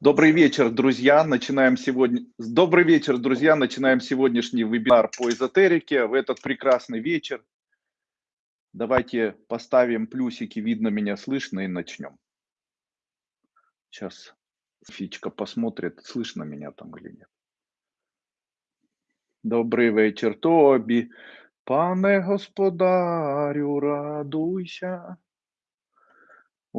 Добрый вечер, друзья. Начинаем сегодня. Добрый вечер, друзья. Начинаем сегодняшний вебинар по эзотерике. В этот прекрасный вечер давайте поставим плюсики, видно меня, слышно, и начнем. Сейчас Фичка посмотрит, слышно меня там или нет. Добрий вечір тобі, пане господарю, радуйся.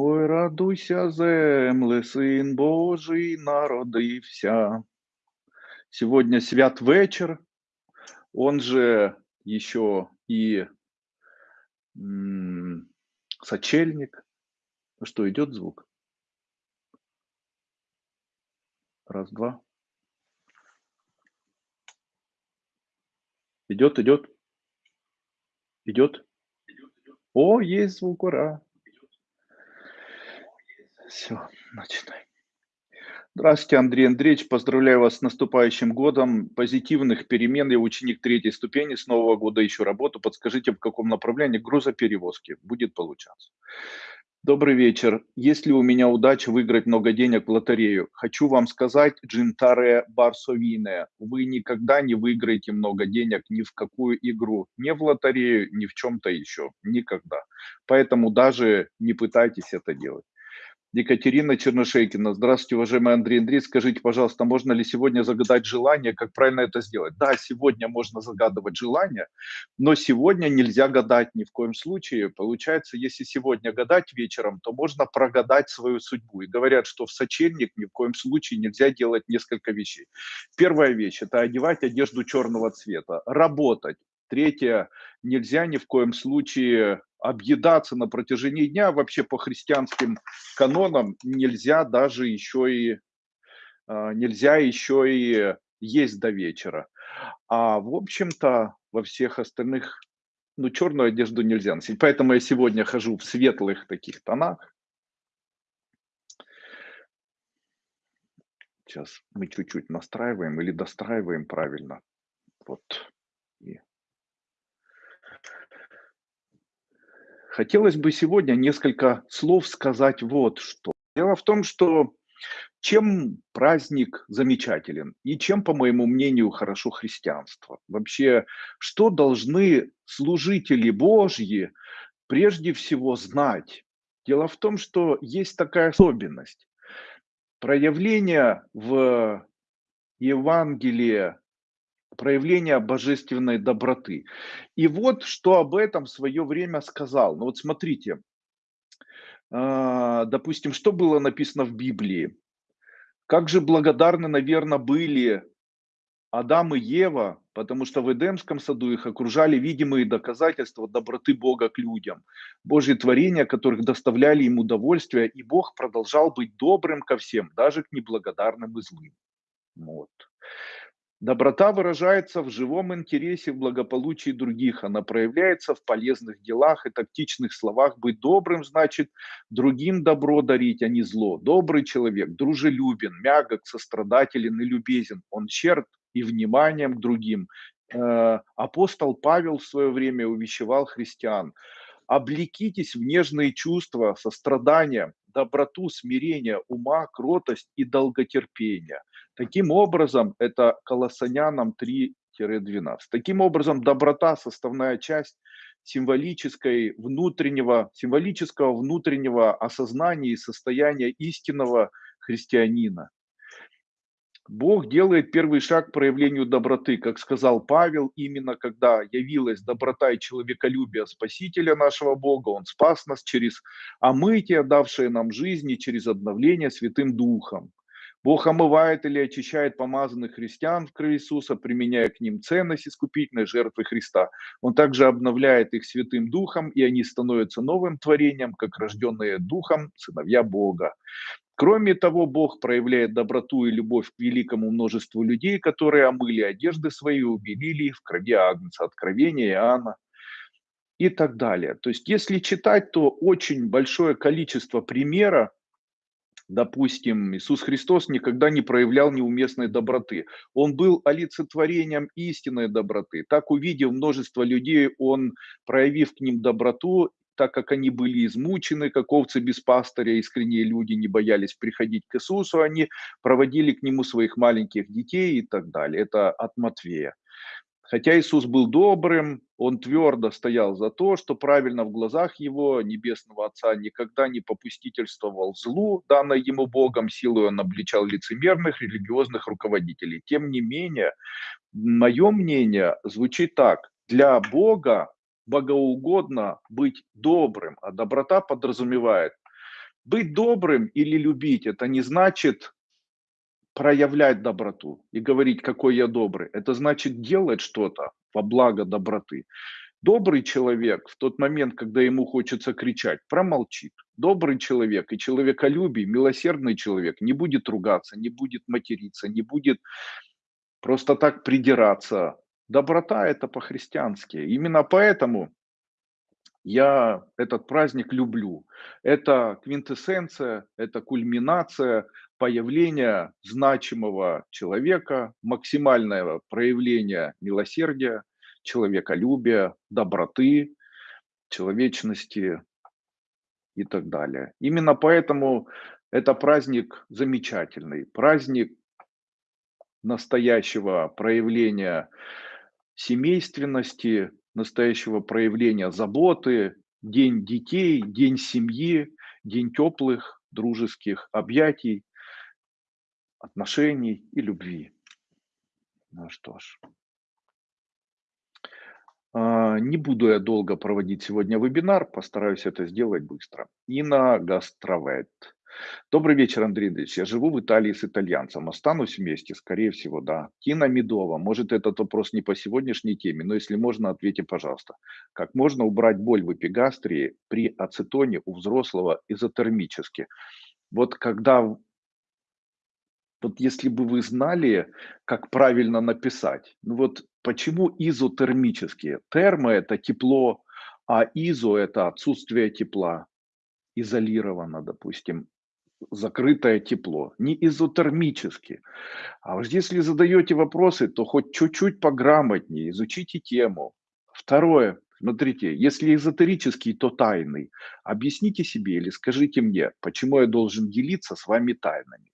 Ой, радуйся, земле, Сын Божий народився. Сегодня свят вечер, он же еще и м, сочельник. Ну что, идет звук? Раз, два. Идет, идет. Идет. О, есть звук, ура. Все, начинаем. Здравствуйте, Андрей Андреевич. Поздравляю вас с наступающим годом. Позитивных перемен. Я ученик третьей ступени. С нового года ищу работу. Подскажите, в каком направлении грузоперевозки будет получаться. Добрый вечер. Есть ли у меня удача выиграть много денег в лотерею? Хочу вам сказать, Джинтаре Барсовине, вы никогда не выиграете много денег ни в какую игру, ни в лотерею, ни в чем-то еще. Никогда. Поэтому даже не пытайтесь это делать. Екатерина Черношейкина. Здравствуйте, уважаемый Андрей Андрей. Скажите, пожалуйста, можно ли сегодня загадать желание? Как правильно это сделать? Да, сегодня можно загадывать желание, но сегодня нельзя гадать ни в коем случае. Получается, если сегодня гадать вечером, то можно прогадать свою судьбу. И говорят, что в сочельник ни в коем случае нельзя делать несколько вещей. Первая вещь – это одевать одежду черного цвета, работать. Третье, нельзя ни в коем случае объедаться на протяжении дня. Вообще по христианским канонам нельзя даже еще и а, нельзя еще и есть до вечера. А в общем-то во всех остальных, ну черную одежду нельзя носить. Поэтому я сегодня хожу в светлых таких тонах. Сейчас мы чуть-чуть настраиваем или достраиваем правильно. Вот. Хотелось бы сегодня несколько слов сказать вот что. Дело в том, что чем праздник замечателен и чем, по моему мнению, хорошо христианство? Вообще, что должны служители Божьи прежде всего знать? Дело в том, что есть такая особенность. Проявление в Евангелии проявление божественной доброты. И вот что об этом в свое время сказал. Ну вот смотрите, а, допустим, что было написано в Библии. Как же благодарны, наверное, были Адам и Ева, потому что в Эдемском саду их окружали видимые доказательства доброты Бога к людям, Божьи творения, которых доставляли им удовольствие, и Бог продолжал быть добрым ко всем, даже к неблагодарным и злым. Вот. Доброта выражается в живом интересе, в благополучии других. Она проявляется в полезных делах и тактичных словах. Быть добрым значит другим добро дарить, а не зло. Добрый человек дружелюбен, мягок, сострадателен и любезен. Он черт и вниманием к другим. Э, апостол Павел в свое время увещевал христиан. Облекитесь в нежные чувства, сострадания, доброту, смирение, ума, кротость и долготерпение. Таким образом, это Колоссянам 3-12. Таким образом, доброта – составная часть символической внутреннего, символического внутреннего осознания и состояния истинного христианина. Бог делает первый шаг к проявлению доброты, как сказал Павел, именно когда явилась доброта и человеколюбие Спасителя нашего Бога, Он спас нас через омытие, давшее нам жизнь, и через обновление Святым Духом. Бог омывает или очищает помазанных христиан в крови Иисуса, применяя к ним ценность искупительной жертвы Христа. Он также обновляет их Святым Духом, и они становятся новым творением, как рожденные Духом сыновья Бога. Кроме того, Бог проявляет доброту и любовь к великому множеству людей, которые омыли одежды свои, убелили в крови Агнца, Откровения Иоанна и так далее. То есть, если читать, то очень большое количество примеров допустим, Иисус Христос никогда не проявлял неуместной доброты. Он был олицетворением истинной доброты. Так, увидев множество людей, он, проявив к ним доброту, так как они были измучены, как овцы без пастыря, искренние люди не боялись приходить к Иисусу, они проводили к Нему своих маленьких детей и так далее. Это от Матвея. Хотя Иисус был добрым, он твердо стоял за то, что правильно в глазах его, Небесного Отца, никогда не попустительствовал злу, данной ему Богом, силой он обличал лицемерных религиозных руководителей. Тем не менее, мое мнение звучит так. Для Бога богоугодно быть добрым, а доброта подразумевает быть добрым или любить. Это не значит проявлять доброту и говорить, какой я добрый. Это значит делать что-то во благо доброты. Добрый человек в тот момент, когда ему хочется кричать, промолчит. Добрый человек и человеколюбий, милосердный человек не будет ругаться, не будет материться, не будет просто так придираться. Доброта – это по-христиански. Именно поэтому я этот праздник люблю. Это квинтэссенция, это кульминация появления значимого человека, максимальное проявление милосердия, человеколюбия, доброты, человечности и так далее. Именно поэтому это праздник замечательный, праздник настоящего проявления семейственности, настоящего проявления заботы, день детей, день семьи, день теплых дружеских объятий, отношений и любви. Ну что ж. А, не буду я долго проводить сегодня вебинар, постараюсь это сделать быстро. Инна Гастровет. Добрый вечер, Андрей Андреевич. Я живу в Италии с итальянцем. Останусь вместе? Скорее всего, да. Тина Медова. Может, этот вопрос не по сегодняшней теме, но если можно, ответьте, пожалуйста. Как можно убрать боль в эпигастрии при ацетоне у взрослого изотермически? Вот когда вот если бы вы знали, как правильно написать, ну вот почему изотермические? Термо– это тепло, а изо– это отсутствие тепла, изолировано, допустим закрытое тепло, не изотермически. А вот если задаете вопросы, то хоть чуть-чуть пограмотнее, изучите тему. Второе, смотрите, если эзотерический, то тайный. Объясните себе или скажите мне, почему я должен делиться с вами тайнами.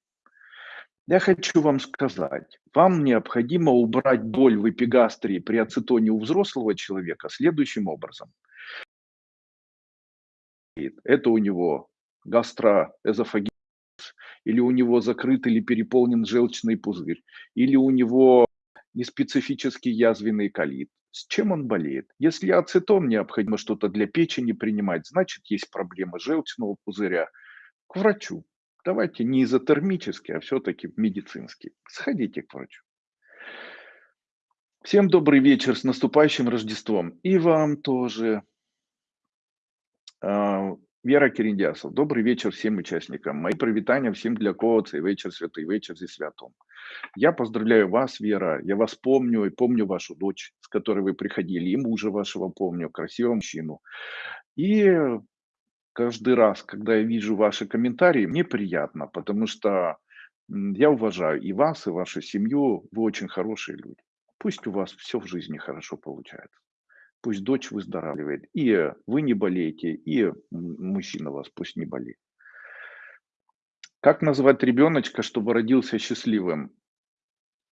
Я хочу вам сказать, вам необходимо убрать боль в эпигастрии при ацетоне у взрослого человека следующим образом. Это у него гастроэзофагит или у него закрыт или переполнен желчный пузырь, или у него неспецифический язвенный колит. С чем он болеет? Если ацетон необходимо что-то для печени принимать, значит есть проблемы желчного пузыря. К врачу. Давайте не изотермически, а все-таки медицинский. Сходите к врачу. Всем добрый вечер с наступающим Рождеством. И вам тоже. А, Вера Киріндясов. Добрый вечер всем участникам. Мои привитания всем для кого цей вечер святый вечер зі святом. Я поздравляю вас, Вера. Я вас помню и помню вашу дочь, с которой вы приходили, и мужа вашего помню, красивого мужчину. И каждый раз, когда я вижу ваши комментарии, мне приятно, потому что я уважаю и вас, и вашу семью. Вы очень хорошие люди. Пусть у вас все в жизни хорошо получается пусть дочь выздоравливает. И вы не болеете, и мужчина вас пусть не болеет. Как назвать ребеночка, чтобы родился счастливым?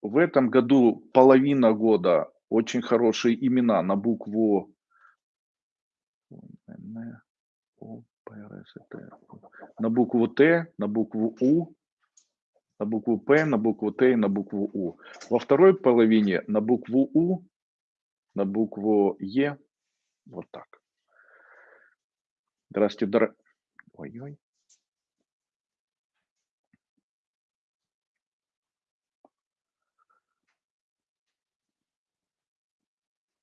В этом году половина года очень хорошие имена на букву на букву Т, на букву У, на букву П, на букву Т и на букву У. Во второй половине на букву У на букву Е. Вот так. Здравствуйте, дор... Ой-ой.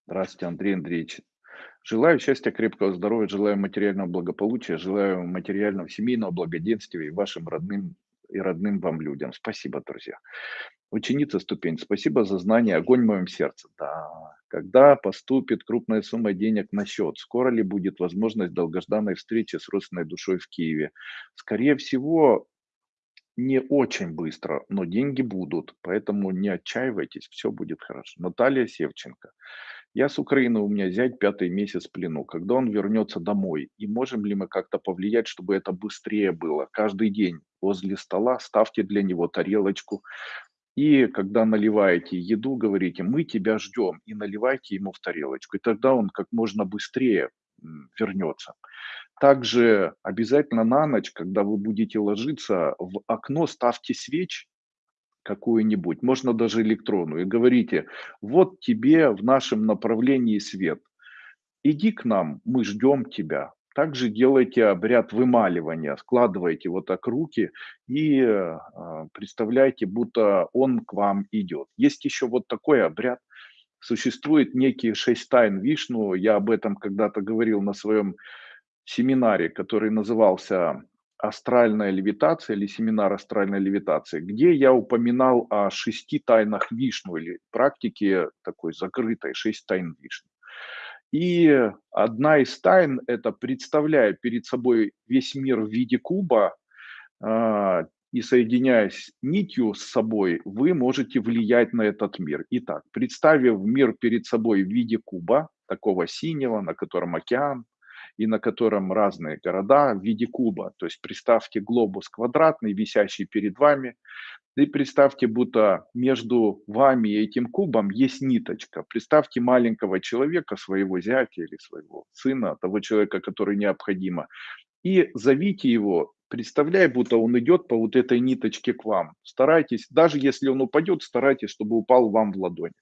Здравствуйте, Андрей Андреевич. Желаю счастья, крепкого здоровья, желаю материального благополучия, желаю материального семейного благоденствия и вашим родным и родным вам людям. Спасибо, друзья. Ученица ступень, спасибо за знание, огонь в моем сердце. Да, когда поступит крупная сумма денег на счет? Скоро ли будет возможность долгожданной встречи с родственной душой в Киеве? Скорее всего, не очень быстро, но деньги будут, поэтому не отчаивайтесь, все будет хорошо. Наталья Севченко. Я с Украины, у меня зять пятый месяц в плену. Когда он вернется домой? И можем ли мы как-то повлиять, чтобы это быстрее было? Каждый день возле стола ставьте для него тарелочку. И когда наливаете еду, говорите, мы тебя ждем, и наливайте ему в тарелочку. И тогда он как можно быстрее вернется. Также обязательно на ночь, когда вы будете ложиться, в окно ставьте свечь какую-нибудь, можно даже электронную, и говорите, вот тебе в нашем направлении свет, иди к нам, мы ждем тебя. Также делайте обряд вымаливания, складывайте вот так руки и э, представляйте, будто он к вам идет. Есть еще вот такой обряд, существует некий шесть тайн Вишну, я об этом когда-то говорил на своем семинаре, который назывался «Астральная левитация» или семинар астральной левитации, где я упоминал о шести тайнах Вишну или практике такой закрытой, шесть тайн Вишну. И одна из тайн– это представляя перед собой весь мир в виде куба, а, и соединяясь нитью с собой, вы можете влиять на этот мир. Итак, представив мир перед собой в виде куба, такого синего, на котором океан, и на котором разные города в виде куба. То есть представьте глобус квадратный, висящий перед вами, и представьте, будто между вами и этим кубом есть ниточка. Представьте маленького человека, своего зятя или своего сына, того человека, который необходимо, и зовите его, представляя, будто он идет по вот этой ниточке к вам. Старайтесь, даже если он упадет, старайтесь, чтобы упал вам в ладонь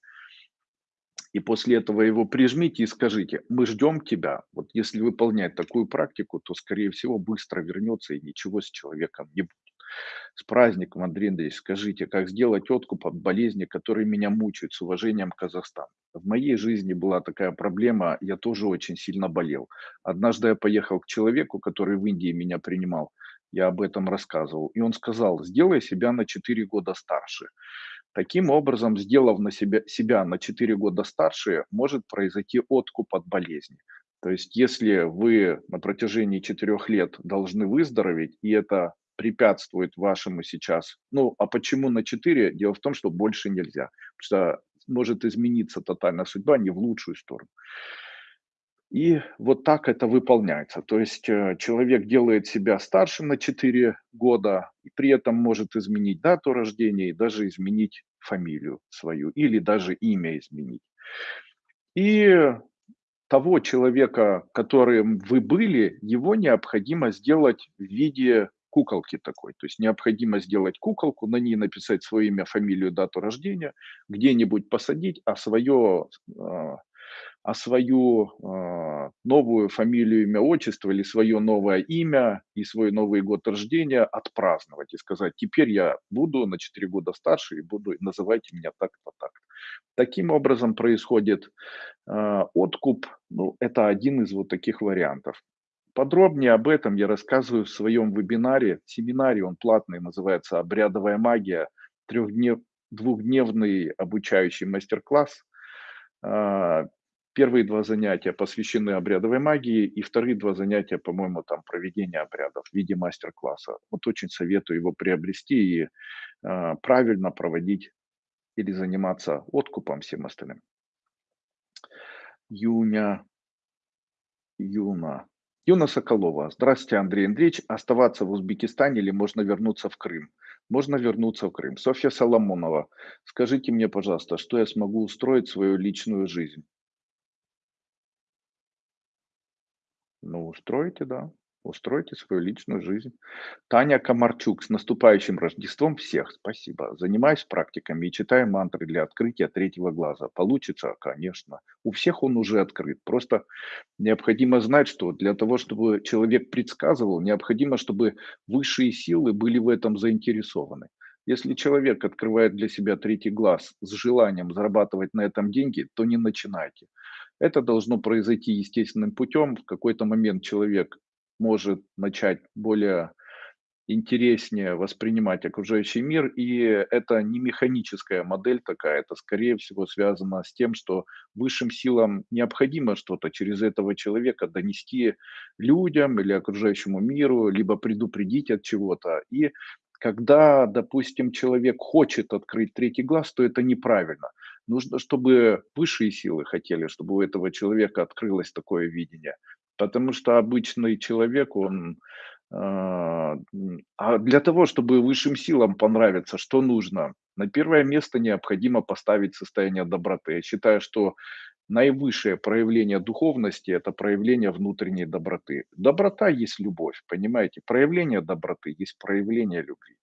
и после этого его прижмите и скажите, мы ждем тебя. Вот если выполнять такую практику, то, скорее всего, быстро вернется и ничего с человеком не будет. С праздником, Андрей Андреевич, скажите, как сделать откуп от болезни, которые меня мучают, с уважением Казахстан. В моей жизни была такая проблема, я тоже очень сильно болел. Однажды я поехал к человеку, который в Индии меня принимал, я об этом рассказывал, и он сказал, сделай себя на 4 года старше. Таким образом, сделав на себя, себя на 4 года старше, может произойти откуп от болезни. То есть, если вы на протяжении 4 лет должны выздороветь, и это препятствует вашему сейчас, ну, а почему на 4? Дело в том, что больше нельзя, потому что может измениться тотальная судьба не в лучшую сторону. И вот так это выполняется. То есть э, человек делает себя старше на 4 года, и при этом может изменить дату рождения и даже изменить фамилию свою, или даже имя изменить. И того человека, которым вы были, его необходимо сделать в виде куколки такой. То есть необходимо сделать куколку, на ней написать свое имя, фамилию, дату рождения, где-нибудь посадить, а свое а, а свою э, новую фамилию, имя, отчество или свое новое имя и свой новый год рождения отпраздновать и сказать, теперь я буду на 4 года старше и буду, называйте меня так-то, так Таким образом происходит э, откуп, ну, это один из вот таких вариантов. Подробнее об этом я рассказываю в своем вебинаре, семинаре, он платный, называется «Обрядовая магия», трехднев, двухдневный обучающий мастер-класс. Первые два занятия посвящены обрядовой магии, и вторые два занятия, по-моему, там проведение обрядов в виде мастер-класса. Вот очень советую его приобрести и э, правильно проводить или заниматься откупом всем остальным. Юня, Юна, Юна Соколова. Здравствуйте, Андрей Андреевич. Оставаться в Узбекистане или можно вернуться в Крым? Можно вернуться в Крым. Софья Соломонова. Скажите мне, пожалуйста, что я смогу устроить свою личную жизнь? Ну, устройте, да. Устройте свою личную жизнь. Таня Комарчук, с наступающим Рождеством всех. Спасибо. Занимаюсь практиками и читаю мантры для открытия третьего глаза. Получится, конечно. У всех он уже открыт. Просто необходимо знать, что для того, чтобы человек предсказывал, необходимо, чтобы высшие силы были в этом заинтересованы. Если человек открывает для себя третий глаз с желанием зарабатывать на этом деньги, то не начинайте. Это должно произойти естественным путем. В какой-то момент человек может начать более интереснее воспринимать окружающий мир, и это не механическая модель такая, это скорее всего связано с тем, что высшим силам необходимо что-то через этого человека донести людям или окружающему миру, либо предупредить от чего-то. И когда, допустим, человек хочет открыть третий глаз, то это неправильно. Нужно, чтобы высшие силы хотели, чтобы у этого человека открылось такое видение. Потому что обычный человек, он а, а для того, чтобы высшим силам понравиться, что нужно? На первое место необходимо поставить состояние доброты. Я считаю, что наивысшее проявление духовности– это проявление внутренней доброты. Доброта есть любовь, понимаете? Проявление доброты есть проявление любви.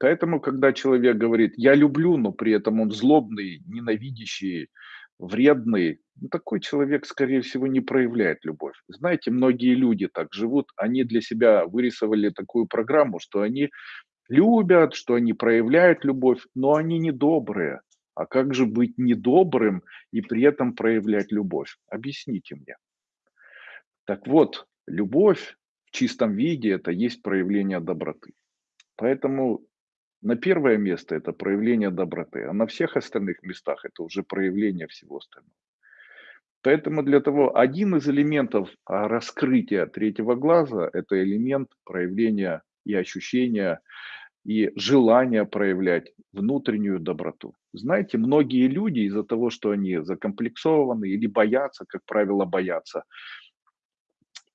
Поэтому, когда человек говорит: "Я люблю", но при этом он злобный, ненавидящий, вредный, ну, такой человек, скорее всего, не проявляет любовь. Знаете, многие люди так живут, они для себя вырисовали такую программу, что они любят, что они проявляют любовь, но они не добрые. А как же быть недобрым и при этом проявлять любовь? Объясните мне. Так вот, любовь в чистом виде- это есть проявление доброты. Поэтому на первое место- это проявление доброты, а на всех остальных местах- это уже проявление всего остального. Поэтому для того один из элементов, а, раскрытия третьего глаза- это элемент проявления и ощущения, и желания проявлять внутреннюю доброту. Знаете, многие люди из-за того, что они закомплексованы или боятся, как правило, боятся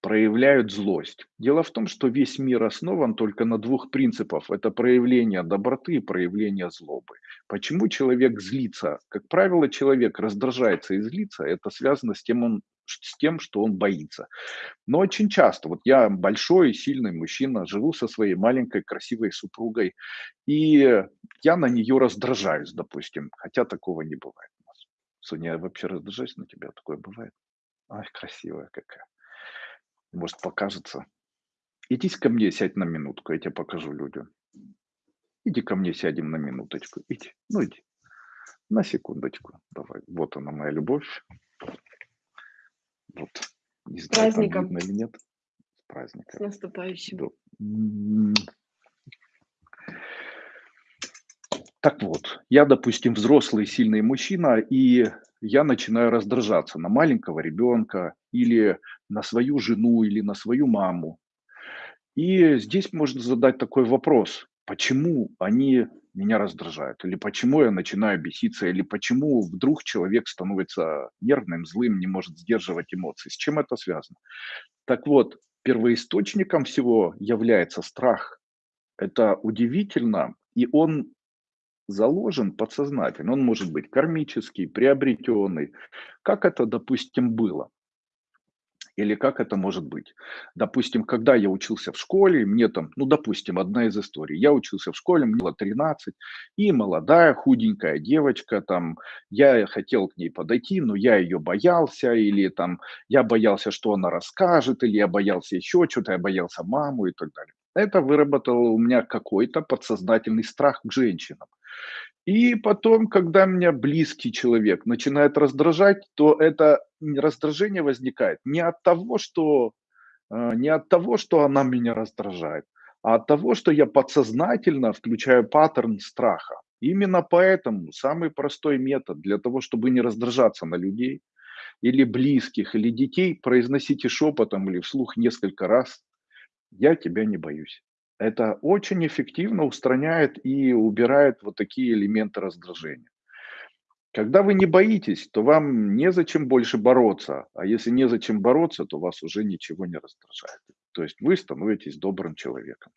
проявляют злость. Дело в том, что весь мир основан только на двух принципах: это проявление доброты и проявление злобы. Почему человек злится? Как правило, человек раздражается и злится- это связано с тем он с тем, что он боится. Но очень часто, вот я большой сильный мужчина, живу со своей маленькой красивой супругой, и я на нее раздражаюсь, допустим, хотя такого не бывает у нас. Соня, я вообще раздражаюсь на тебя? Такое бывает? Ай, красивая какая. Может, покажется. Идите ко мне, сядь на минутку, я тебе покажу людям. Иди ко мне, сядем на минуточку. Иди, ну иди. На секундочку. Давай. Вот она, моя любовь. Вот. Не С знаю, там праздником! видно или нет. С С праздником. наступающим! Да. М. Так вот, я, допустим, взрослый сильный мужчина, и я начинаю раздражаться на маленького ребенка или на свою жену, или на свою маму. И здесь можно задать такой вопрос: почему они меня раздражают? Или почему я начинаю беситься? Или почему вдруг человек становится нервным, злым, не может сдерживать эмоции? С чем это связано? Так вот, первоисточником всего является страх. Это удивительно, и он заложен подсознательно. Он может быть кармический, приобретенный. Как это, допустим, было? Или как это может быть? Допустим, когда я учился в школе, мне там, ну, допустим, одна из историй. Я учился в школе, мне было 13, и молодая худенькая девочка там, я хотел к ней подойти, но я ее боялся, или там я боялся, что она расскажет, или я боялся еще чё-то, я боялся маму и так далее. Это выработало у меня какой-то подсознательный страх к женщинам. И потом, когда меня близкий человек начинает раздражать, то это раздражение возникает не от того, что, а, не от того, что она меня раздражает, а от того, что я подсознательно включаю паттерн страха. Именно поэтому самый простой метод для того, чтобы не раздражаться на людей или близких, или детей, произносите шепотом или вслух несколько раз: "Я тебя не боюсь". Это очень эффективно устраняет и убирает вот такие элементы раздражения. Когда вы не боитесь, то вам незачем больше бороться, а если незачем бороться, то вас уже ничего не раздражает. То есть вы становитесь добрым человеком.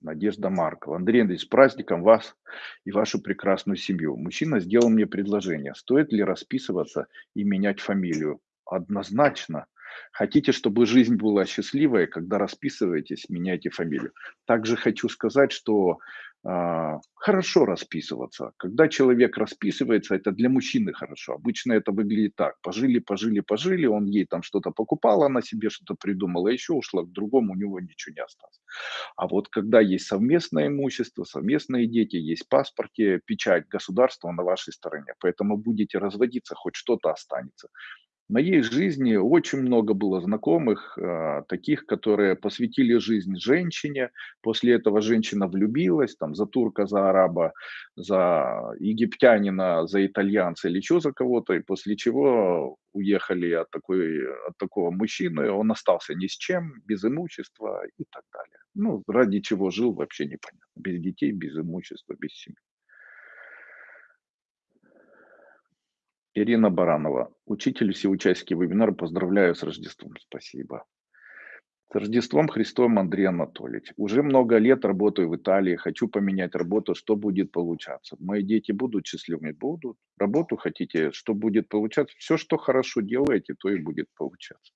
Надежда Маркова. Андрей Андреевич, с праздником вас и вашу прекрасную семью! Мужчина сделал мне предложение: стоит ли расписываться и менять фамилию? Однозначно. Хотите, чтобы жизнь была счастливой, когда расписываетесь, меняйте фамилию. Также хочу сказать, что, а, хорошо расписываться. Когда человек расписывается, это для мужчины хорошо. Обычно это выглядит так: пожили, пожили, пожили, он ей там что-то покупал, она себе что-то придумала, еще ушла к другому, у него ничего не осталось. А вот когда есть совместное имущество, совместные дети, есть паспорте печать государства на вашей стороне, поэтому будете разводиться, хоть что-то останется. Моей жизни очень много было знакомых, а, таких, которые посвятили жизнь женщине, после этого женщина влюбилась там за турка, за араба, за египтянина, за итальянца или еще за кого-то, и после чего уехали от такой от такого мужчины, он остался ни с чем, без имущества и так далее. Ну, ради чего жил, вообще непонятно. Без детей, без имущества, без семьи. Ирина Баранова. Учитель, все участники вебинара, поздравляю с Рождеством. Спасибо. С Рождеством Христовым, Андрей Анатольевич. Уже много лет работаю в Италии, хочу поменять работу, что будет получаться? Мои дети будут счастливыми? Будут. Работу хотите, что будет получаться? Все, что хорошо делаете, то и будет получаться.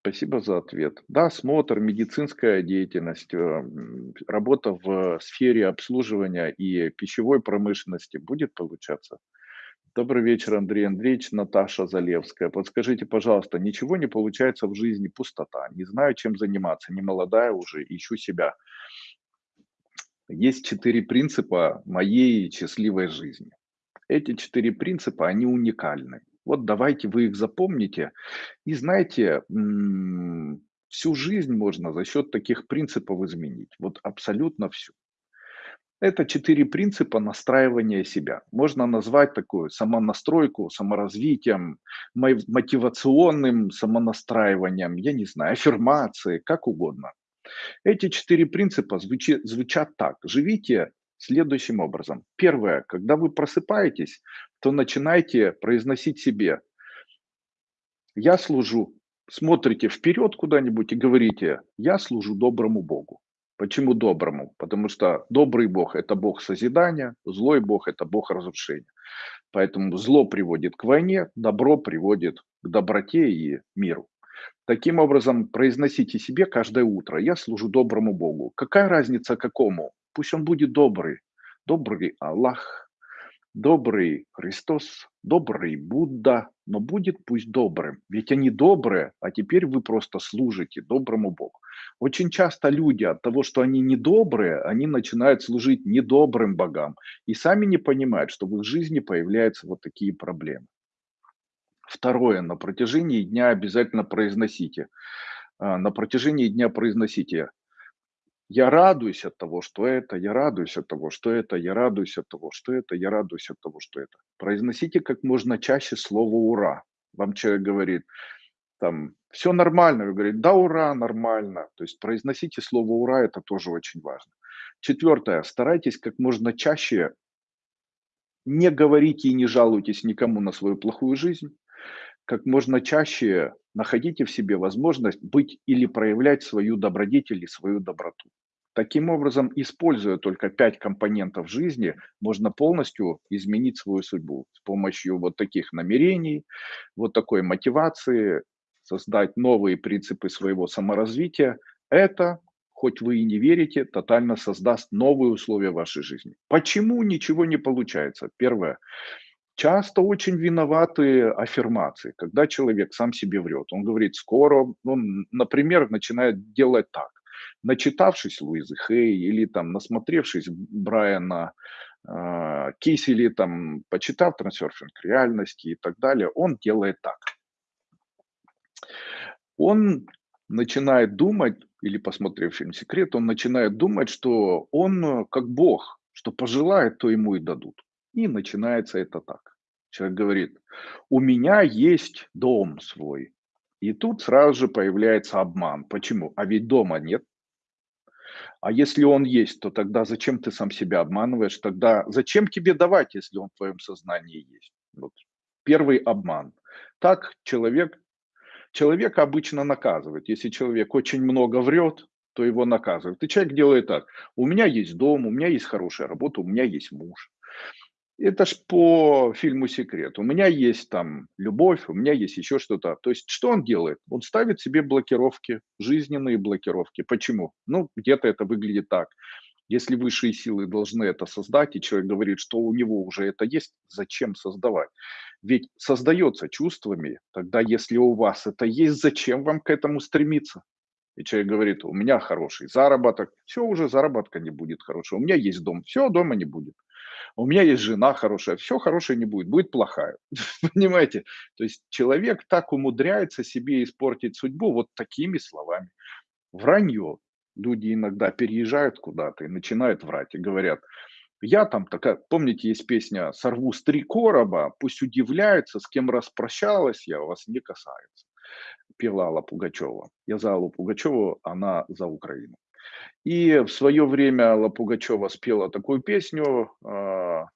Спасибо за ответ. Да, смотр, медицинская деятельность, э, работа в сфере обслуживания и пищевой промышленности будет получаться. Добрый вечер, Андрей Андреевич, Наташа Залевская. Подскажите, пожалуйста, ничего не получается в жизни, пустота. Не знаю, чем заниматься, не молодая уже, ищу себя. Есть четыре принципа моей счастливой жизни. Эти четыре принципа, они уникальны. Вот давайте вы их запомните. И знаете, всю жизнь можно за счет таких принципов изменить. Вот абсолютно всю. Это четыре принципа настраивания себя. Можно назвать такую самонастройку, саморазвитием, мотивационным самонастраиванием, я не знаю, аффирмации, как угодно. Эти четыре принципа звучат, звучат так. Живите следующим образом. Первое, когда вы просыпаетесь, то начинайте произносить себе «Я служу». Смотрите вперед куда-нибудь и говорите «Я служу доброму Богу». Почему доброму? Потому что добрый Бог– это Бог созидания, злой Бог– это Бог разрушения. Поэтому зло приводит к войне, добро приводит к доброте и миру. Таким образом, произносите себе каждое утро, я служу доброму Богу. Какая разница какому? Пусть он будет добрый. Добрый Аллах, добрый Христос, добрый Будда, но будет пусть добрым. Ведь они добрые, а теперь вы просто служите доброму Богу. Очень часто люди от того, что они недобрые, они начинают служить недобрым богам и сами не понимают, что в их жизни появляются вот такие проблемы. Второе, на протяжении дня обязательно произносите. А, на протяжении дня произносите я радуюсь от того, что это, я радуюсь от того, что это, я радуюсь от того, что это, я радуюсь от того, что это. Произносите как можно чаще слово «ура». Вам человек говорит, там, все нормально, вы говорите, да, ура, нормально. То есть произносите слово «ура», это тоже очень важно. Четвертое, старайтесь как можно чаще не говорите и не жалуйтесь никому на свою плохую жизнь. Как можно чаще находите в себе возможность быть или проявлять свою добродетель и свою доброту. Таким образом, используя только пять компонентов жизни, можно полностью изменить свою судьбу с помощью вот таких намерений, вот такой мотивации, создать новые принципы своего саморазвития. Это, хоть вы и не верите, тотально создаст новые условия вашей жизни. Почему ничего не получается? Первое. Часто очень виноваты аффирмации, когда человек сам себе врет. Он говорит, скоро, он, например, начинает делать так начитавшись Луизы Хей или там насмотревшись Брайана э, Киси или там почитав трансерфинг реальности и так далее, он делает так. Он начинает думать, или посмотрев фильм «Секрет», он начинает думать, что он э, как Бог, что пожелает, то ему и дадут. И начинается это так. Человек говорит, у меня есть дом свой. И тут сразу же появляется обман. Почему? А ведь дома нет. А если он есть, то тогда зачем ты сам себя обманываешь? Тогда зачем тебе давать, если он в твоем сознании есть? Вот. Первый обман. Так человек, человека обычно наказывают. Если человек очень много врет, то его наказывают. И человек делает так. У меня есть дом, у меня есть хорошая работа, у меня есть муж. Это ж по фильму «Секрет». У меня есть там любовь, у меня есть еще что-то. То есть что он делает? Он ставит себе блокировки, жизненные блокировки. Почему? Ну, где-то это выглядит так. Если высшие силы должны это создать, и человек говорит, что у него уже это есть, зачем создавать? Ведь создается чувствами, тогда если у вас это есть, зачем вам к этому стремиться? И человек говорит, у меня хороший заработок, все, уже заработка не будет хорошего. У меня есть дом, все, дома не будет у меня есть жена хорошая, все хорошее не будет, будет плохая. Понимаете? То есть человек так умудряется себе испортить судьбу вот такими словами. Вранье. Люди иногда переезжают куда-то и начинают врать и говорят, я там такая, помните, есть песня «Сорву с три короба, пусть удивляются, с кем распрощалась я, вас не касается». пела Алла Пугачева. Я за Аллу Пугачеву, она за Украину. И в свое время Алла Пугачева спела такую песню, а,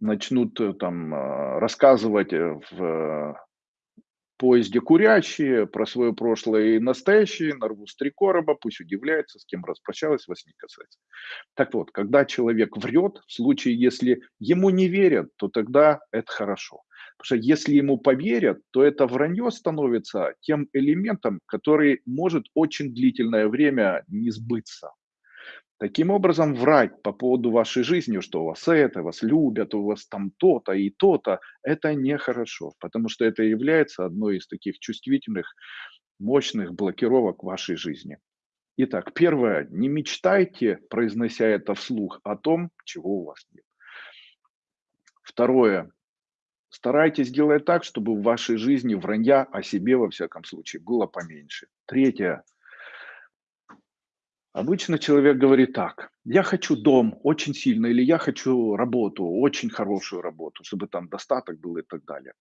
начнут э, там а, рассказывать э, в поезде курящие про свое прошлое и настоящее, нарву с три короба, пусть удивляется, с кем распрощалась, вас не касается. Так вот, когда человек врет, в случае, если ему не верят, то тогда это хорошо. Потому что если ему поверят, то это вранье становится тем элементом, который может очень длительное время не сбыться. Таким образом, врать по поводу вашей жизни, что у вас это, вас любят, у вас там то-то и то-то, это нехорошо, потому что это является одной из таких чувствительных, мощных блокировок вашей жизни. Итак, первое, не мечтайте, произнося это вслух, о том, чего у вас нет. Второе, старайтесь делать так, чтобы в вашей жизни вранья о себе, во всяком случае, было поменьше. Третье, Обычно человек говорит так, я хочу дом очень сильно, или я хочу работу, очень хорошую работу, чтобы там достаток был и так далее.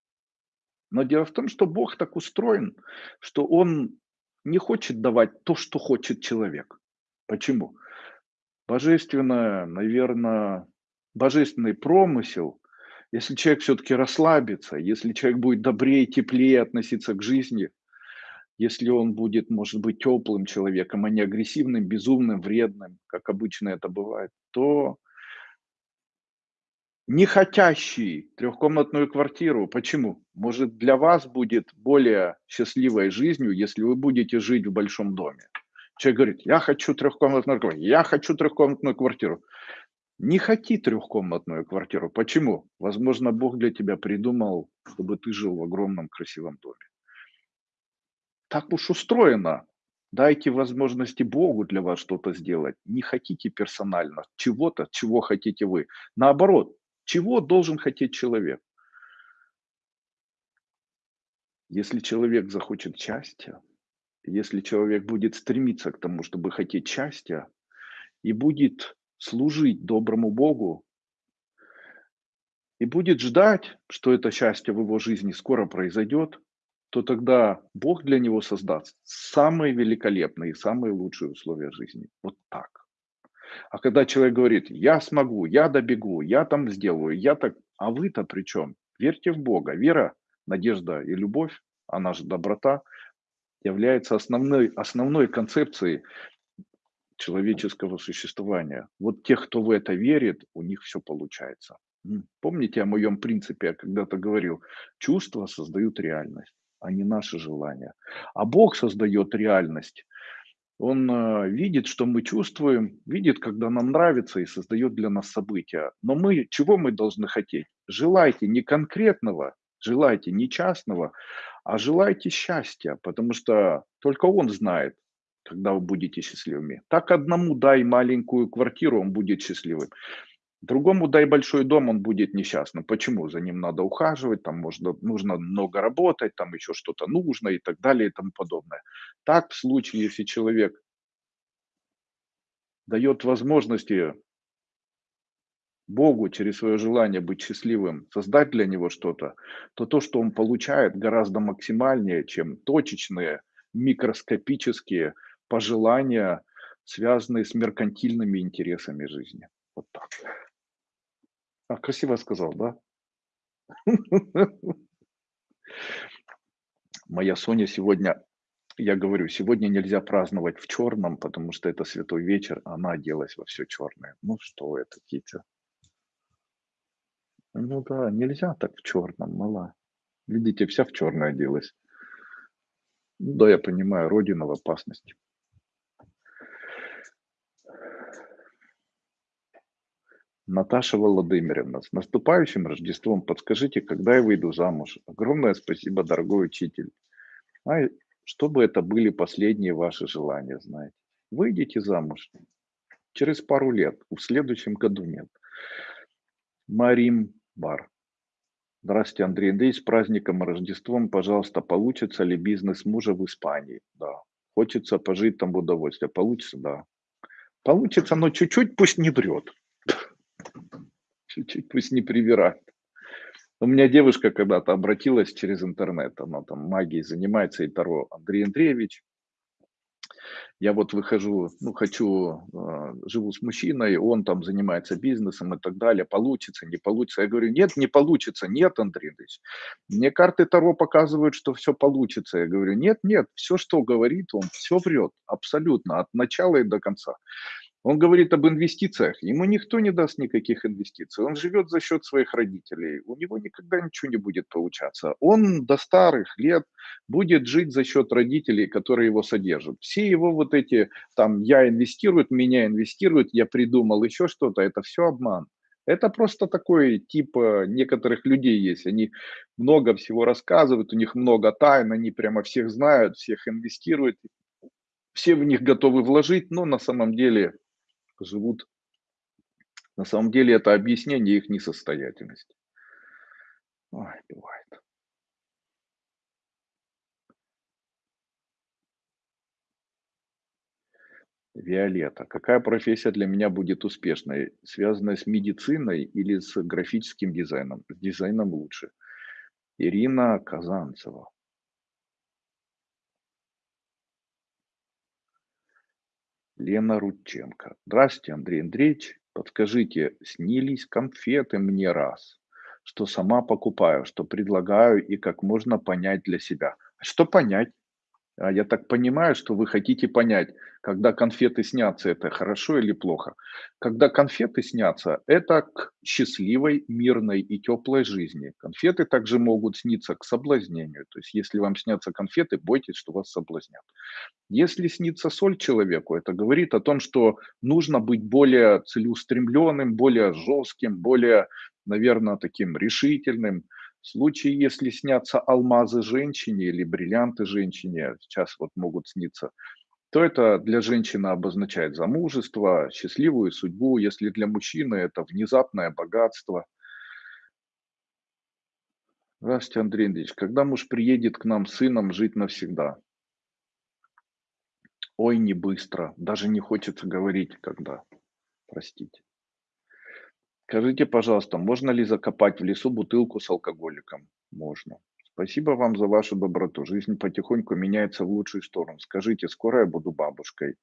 Но дело в том, что Бог так устроен, что Он не хочет давать то, что хочет человек. Почему? Божественное, наверное, божественный промысел, если человек все-таки расслабится, если человек будет добрее, теплее относиться к жизни – если он будет, может быть, теплым человеком, а не агрессивным, безумным, вредным, как обычно это бывает, то не хотящий трехкомнатную квартиру. Почему? Может, для вас будет более счастливой жизнью, если вы будете жить в большом доме. Человек говорит, я хочу трехкомнатную квартиру, я хочу трехкомнатную квартиру. Не хоти трехкомнатную квартиру. Почему? Возможно, Бог для тебя придумал, чтобы ты жил в огромном красивом доме так уж устроено. Дайте возможности Богу для вас что-то сделать. Не хотите персонально чего-то, чего хотите вы. Наоборот, чего должен хотеть человек? Если человек захочет счастья, если человек будет стремиться к тому, чтобы хотеть счастья, и будет служить доброму Богу, и будет ждать, что это счастье в его жизни скоро произойдет, то тогда Бог для него создаст самые великолепные и самые лучшие условия жизни. Вот так. А когда человек говорит, я смогу, я добегу, я там сделаю, я так, а вы-то при чем? Верьте в Бога. Вера, надежда и любовь, она же доброта, является основной, основной концепцией человеческого существования. Вот тех, кто в это верит, у них все получается. Помните о моем принципе, я когда-то говорил, чувства создают реальность а не наши желания. А Бог создает реальность. Он э, видит, что мы чувствуем, видит, когда нам нравится и создает для нас события. Но мы, чего мы должны хотеть? Желайте не конкретного, желайте не частного, а желайте счастья, потому что только Он знает, когда вы будете счастливыми. Так одному дай маленькую квартиру, он будет счастливым. Другому дай большой дом, он будет несчастным. Почему? За ним надо ухаживать, там можно, нужно много работать, там еще что-то нужно и так далее и тому подобное. Так в случае, если человек дает возможности Богу через свое желание быть счастливым, создать для него что-то, то то, что он получает, гораздо максимальнее, чем точечные, микроскопические пожелания, связанные с меркантильными интересами жизни. Вот так. А, красиво сказал, да? Моя Соня сегодня, я говорю, сегодня нельзя праздновать в черном, потому что это святой вечер, она оделась во все черное. Ну что это, Китя? Ну да, нельзя так в черном, мала. Видите, вся в черное оделась. Да, я понимаю, Родина в опасности. Наташа Владимировна, с наступающим Рождеством. Подскажите, когда я выйду замуж? Огромное спасибо, дорогой учитель. А чтобы это были последние ваши желания, знаете. Выйдите замуж. Через пару лет. В следующем году нет. Марим Бар. Здравствуйте, Андрей Андрей. С праздником Рождеством, пожалуйста, получится ли бизнес мужа в Испании? Да. Хочется пожить там в удовольствие. Получится? Да. Получится, но чуть-чуть пусть не врет. Чуть-чуть пусть не привирает. У меня девушка когда-то обратилась через интернет, она там магией занимается, и Таро, Андрей Андреевич, я вот выхожу, ну, хочу, а, живу с мужчиной, он там занимается бизнесом и так далее, получится, не получится. Я говорю, нет, не получится, нет, Андрей Андреевич. Мне карты Таро показывают, что все получится. Я говорю, нет, нет, все, что говорит он, все врет, абсолютно, от начала и до конца. Он говорит об инвестициях. Ему никто не даст никаких инвестиций. Он живет за счет своих родителей. У него никогда ничего не будет получаться. Он до старых лет будет жить за счет родителей, которые его содержат. Все его вот эти, там, я инвестирую, меня инвестируют, я придумал еще что-то, это все обман. Это просто такой тип э, некоторых людей есть. Они много всего рассказывают, у них много тайн, они прямо всех знают, всех инвестируют, все в них готовы вложить, но на самом деле живут. На самом деле это объяснение их несостоятельности. Ой, бывает. Виолетта. Какая профессия для меня будет успешной? Связанная с медициной или с графическим дизайном? С дизайном лучше. Ирина Казанцева. Лена Рудченко. Здравствуйте, Андрей Андреевич. Подскажите, снились конфеты мне раз, что сама покупаю, что предлагаю и как можно понять для себя. А что понять? А я так понимаю, что вы хотите понять, когда конфеты снятся, это хорошо или плохо. Когда конфеты снятся, это к счастливой, мирной и теплой жизни. Конфеты также могут сниться к соблазнению. То есть, если вам снятся конфеты, бойтесь, что вас соблазнят. Если снится соль человеку, это говорит о том, что нужно быть более целеустремленным, более жестким, более, наверное, таким решительным. В случае, если снятся алмазы женщине или бриллианты женщине, сейчас вот могут сниться, то это для женщины обозначает замужество, счастливую судьбу. Если для мужчины это внезапное богатство. Здравствуйте, Андрей Андреевич. Когда муж приедет к нам с сыном жить навсегда? Ой, не быстро. Даже не хочется говорить, когда. Простите. Скажите, пожалуйста, можно ли закопать в лесу бутылку с алкоголиком? Можно. Спасибо вам за вашу доброту. Жизнь потихоньку меняется в лучшую сторону. Скажите, скоро я буду бабушкой?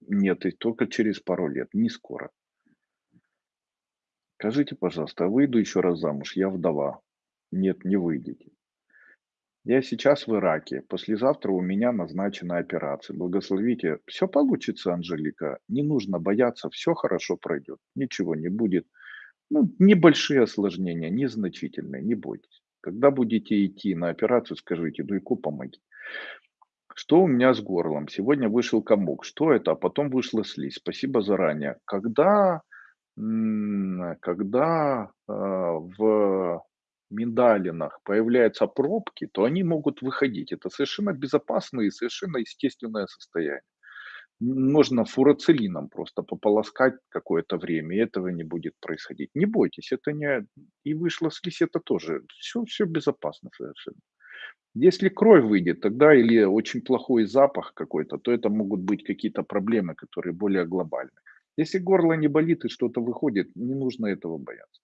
Нет, и только через пару лет. Не скоро. Скажите, пожалуйста, а выйду еще раз замуж? Я вдова. Нет, не выйдете. Я сейчас в Ираке. Послезавтра у меня назначена операция. Благословите. Все получится, Анжелика. Не нужно бояться. Все хорошо пройдет. Ничего не будет. Ну, небольшие осложнения, незначительные, не бойтесь. Когда будете идти на операцию, скажите, дуйку помоги. Что у меня с горлом? Сегодня вышел комок. Что это? А потом вышла слизь. Спасибо заранее. Когда, когда э, в миндалинах появляются пробки, то они могут выходить. Это совершенно безопасное и совершенно естественное состояние можно фурацилином просто пополоскать какое-то время, и этого не будет происходить. Не бойтесь, это не... И вышла слизь, это тоже. Все, все безопасно совершенно. Если кровь выйдет, тогда или очень плохой запах какой-то, то это могут быть какие-то проблемы, которые более глобальные. Если горло не болит и что-то выходит, не нужно этого бояться.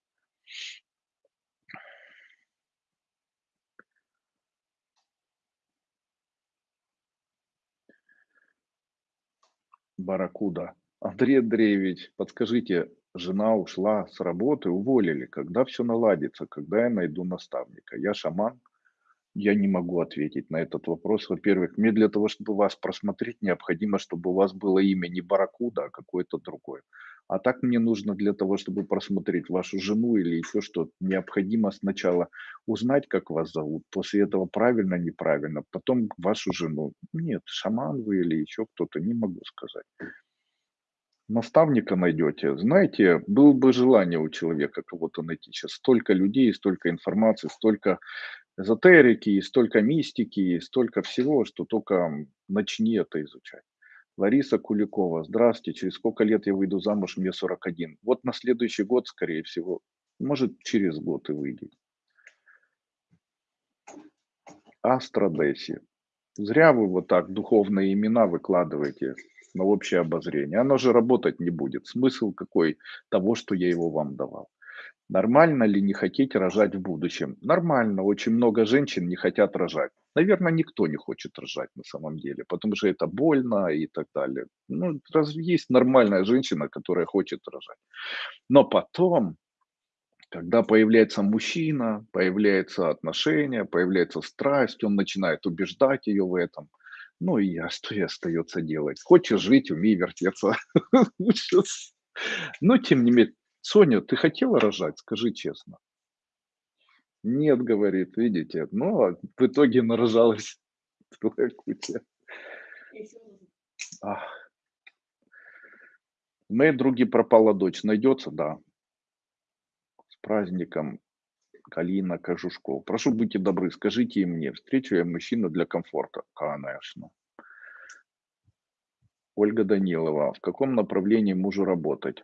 Барракуда. Андрей Андреевич, подскажите, жена ушла с работы, уволили. Когда все наладится? Когда я найду наставника? Я шаман? Я не могу ответить на этот вопрос. Во-первых, мне для того, чтобы вас просмотреть, необходимо, чтобы у вас было имя не Барракуда, а какое-то другое. А так мне нужно для того, чтобы просмотреть вашу жену или еще что-то, необходимо сначала узнать, как вас зовут, после этого правильно, неправильно, потом вашу жену. Нет, шаман вы или еще кто-то, не могу сказать. Наставника найдете. Знаете, было бы желание у человека кого-то найти. Сейчас столько людей, столько информации, столько эзотерики, столько мистики, столько всего, что только начни это изучать. Лариса Куликова. Здравствуйте. Через сколько лет я выйду замуж? Мне 41. Вот на следующий год, скорее всего. Может, через год и выйдет. Астрадеси. Зря вы вот так духовные имена выкладываете на общее обозрение. Оно же работать не будет. Смысл какой того, что я его вам давал. Нормально ли не хотеть рожать в будущем? Нормально. Очень много женщин не хотят рожать. Наверное, никто не хочет рожать на самом деле, потому что это больно и так далее. Ну, разве есть нормальная женщина, которая хочет рожать? Но потом, когда появляется мужчина, появляется отношение, появляется страсть, он начинает убеждать ее в этом. Ну и что ей остается делать? Хочешь жить, умей вертеться. Но тем не менее, Соня, ты хотела рожать? Скажи честно. Нет, говорит, видите, но в итоге нарожалась целая куча. Ах. Моей други пропала дочь. Найдется? Да. С праздником Калина Кожушков. Прошу, будьте добры, скажите мне, встречу я мужчину для комфорта? Конечно. Ольга Данилова. В каком направлении мужу работать?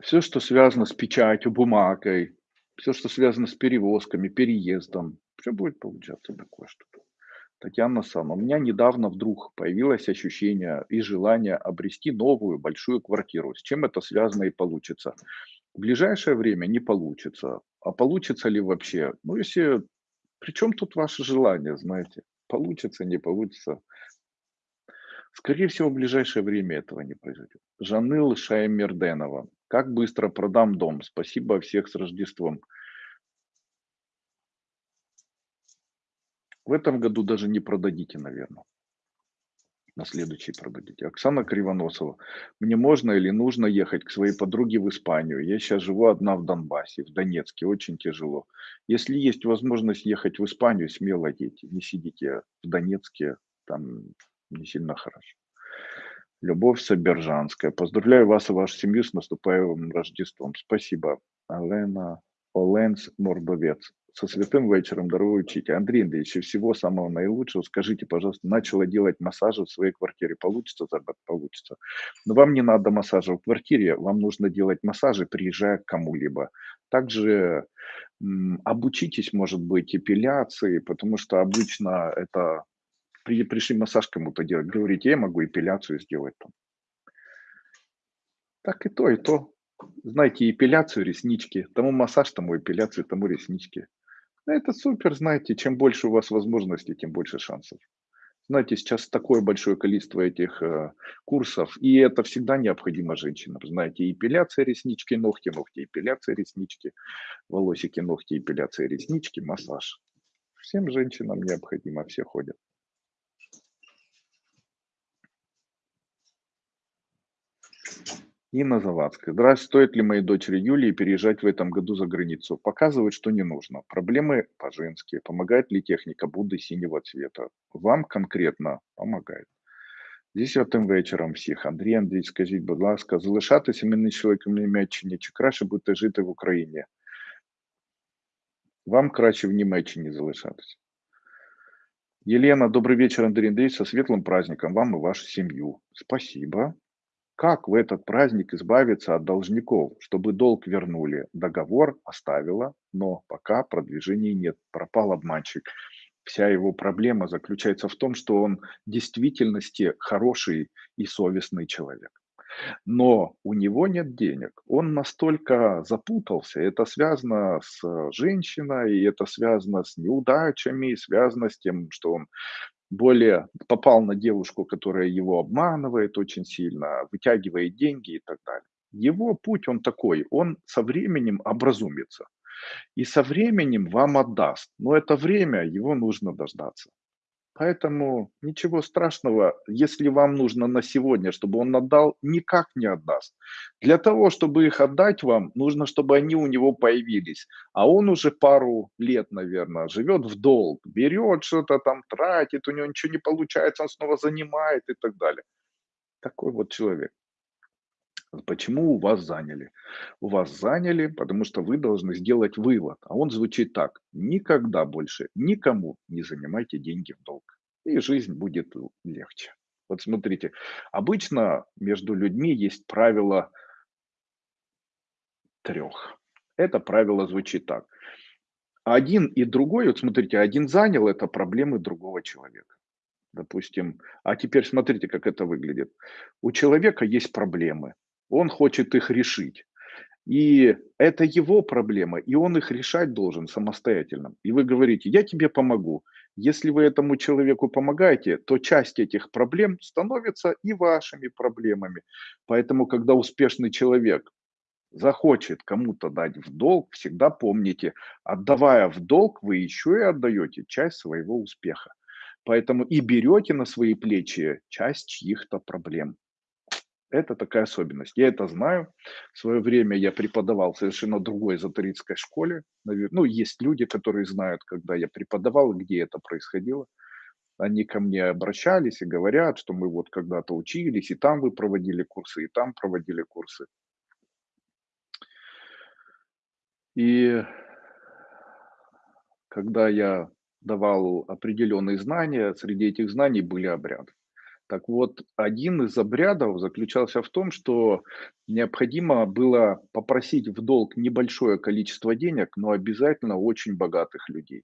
Все, что связано с печатью, бумагой, все, что связано с перевозками, переездом, все будет получаться такое что-то. Татьяна Сан, у меня недавно вдруг появилось ощущение и желание обрести новую большую квартиру. С чем это связано и получится? В ближайшее время не получится. А получится ли вообще? Ну, если... Причем тут ваше желание, знаете? Получится, не получится. Скорее всего, в ближайшее время этого не произойдет. Жаныл Шаймерденова. Как быстро продам дом? Спасибо всех с Рождеством. В этом году даже не продадите, наверное. На следующий продадите. Оксана Кривоносова. Мне можно или нужно ехать к своей подруге в Испанию? Я сейчас живу одна в Донбассе, в Донецке. Очень тяжело. Если есть возможность ехать в Испанию, смело едьте. Не сидите в Донецке, там не сильно хорошо. Любовь Собержанская. Поздравляю вас и вашу семью с наступающим Рождеством. Спасибо. Алена Оленс Мордовец. Со святым вечером, дорогой учитель. Андрей Андреевич, всего самого наилучшего. Скажите, пожалуйста, начала делать массажи в своей квартире. Получится, Забат? Получится. Но вам не надо массажа в квартире, вам нужно делать массажи, приезжая к кому-либо. Также обучитесь, может быть, эпиляции, потому что обычно это при, пришли массаж кому-то делать, говорите, я могу эпиляцию сделать там. Так и то, и то. Знаете, эпиляцию, реснички. Тому массаж, тому эпиляцию, тому реснички. Ну, это супер, знаете, чем больше у вас возможностей, тем больше шансов. Знаете, сейчас такое большое количество этих э, курсов, и это всегда необходимо женщинам. Знаете, эпиляция реснички, ногти, ногти, эпиляция реснички, волосики, ногти, эпиляция реснички, массаж. Всем женщинам необходимо, все ходят. Инна Завадская. Здравствуйте. Стоит ли моей дочери Юлии переезжать в этом году за границу? Показывает, что не нужно. Проблемы по-женски. Помогает ли техника Будды синего цвета? Вам конкретно помогает. Десятим вечором всіх. Андрій Андрій, скажіть, будь ласка, залишатися мені чоловіком в Німеччині чи краще бути жити в Україні? Вам краще в Німеччині залишатися. Елена, добрый вечер, Андрей Андреевич, со светлым праздником вам и вашу семью. Спасибо. Как в этот праздник избавиться от должников, чтобы долг вернули? Договор оставила, но пока продвижений нет. Пропал обманщик. Вся его проблема заключается в том, что он в действительности хороший и совестный человек. Но у него нет денег. Он настолько запутался. Это связано с женщиной, и это связано с неудачами, связано с тем, что он более попал на девушку, которая его обманывает очень сильно, вытягивает деньги и так далее. Его путь, он такой, он со временем образумится. И со временем вам отдаст. Но это время, его нужно дождаться. Поэтому ничего страшного, если вам нужно на сегодня, чтобы он отдал, никак не отдаст. Для того, чтобы их отдать вам, нужно, чтобы они у него появились. А он уже пару лет, наверное, живет в долг, берет что-то там, тратит, у него ничего не получается, он снова занимает и так далее. Такой вот человек. Почему у вас заняли? У вас заняли, потому что вы должны сделать вывод. А он звучит так. Никогда больше никому не занимайте деньги в долг. И жизнь будет легче. Вот смотрите, обычно между людьми есть правило трех. Это правило звучит так. Один и другой, вот смотрите, один занял это проблемы другого человека. Допустим, а теперь смотрите, как это выглядит. У человека есть проблемы, он хочет их решить. И это его проблема, и он их решать должен самостоятельно. И вы говорите: "Я тебе помогу". Если вы этому человеку помогаете, то часть этих проблем становится и вашими проблемами. Поэтому, когда успешный человек захочет кому-то дать в долг, всегда помните: отдавая в долг, вы еще и отдаете часть своего успеха. Поэтому и берете на свои плечи часть чьих-то проблем. Это такая особенность. Я это знаю. В свое время я преподавал в совершенно другой эзотерической школе. Ну, есть люди, которые знают, когда я преподавал где это происходило. Они ко мне обращались и говорят, что мы вот когда-то учились, и там вы проводили курсы, и там проводили курсы. И когда я давал определенные знания, среди этих знаний были обряды. Так вот, один из обрядов заключался в том, что необходимо было попросить в долг небольшое количество денег, но обязательно очень богатых людей.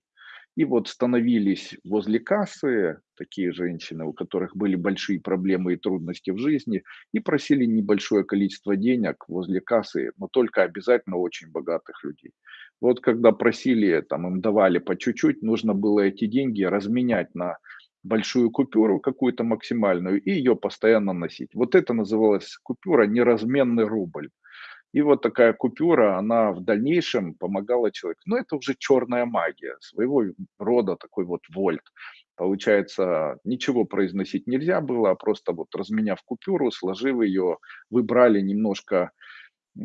И вот становились возле кассы такие женщины, у которых были большие проблемы и трудности в жизни, и просили небольшое количество денег возле кассы, но только обязательно очень богатых людей. Вот когда просили, там им давали по чуть-чуть, нужно было эти деньги разменять на большую купюру какую-то максимальную и ее постоянно носить. Вот это называлось купюра неразменный рубль. И вот такая купюра, она в дальнейшем помогала человеку. Но это уже черная магия, своего рода такой вот вольт. Получается, ничего произносить нельзя было, а просто вот разменяв купюру, сложив ее, выбрали немножко, а,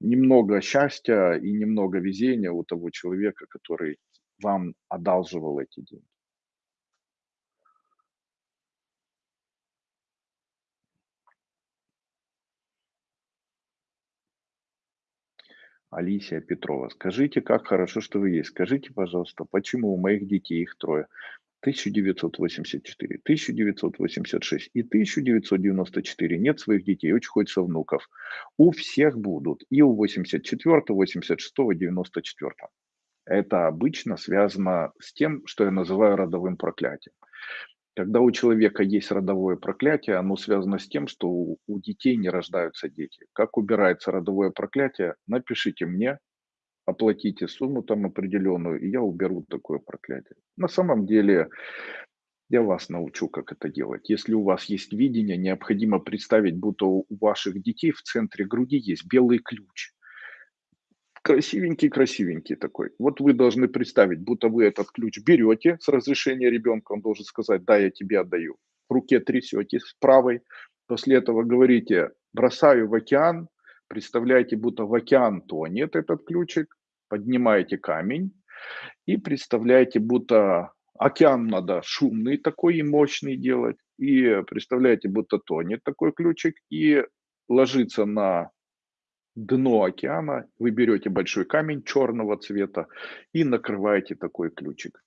немного счастья и немного везения у того человека, который вам одалживал эти деньги. Алисия Петрова. Скажите, как хорошо, что вы есть. Скажите, пожалуйста, почему у моих детей их трое? 1984, 1986 и 1994 нет своих детей, очень хочется внуков. У всех будут. И у 84, 86, 94. Это обычно связано с тем, что я называю родовым проклятием. Когда у человека есть родовое проклятие, оно связано с тем, что у, детей не рождаются дети. Как убирается родовое проклятие, напишите мне, оплатите сумму там определенную, и я уберу такое проклятие. На самом деле я вас научу, как это делать. Если у вас есть видение, необходимо представить, будто у ваших детей в центре груди есть белый ключ красивенький-красивенький такой. Вот вы должны представить, будто вы этот ключ берете с разрешения ребенка, он должен сказать, да, я тебе отдаю. В руке трясете с правой, после этого говорите, бросаю в океан, представляете, будто в океан тонет этот ключик, поднимаете камень. И представляете, будто океан надо шумный такой и мощный делать, и представляете, будто тонет такой ключик, и ложится на дно океана, вы берете большой камень черного цвета и накрываете такой ключик.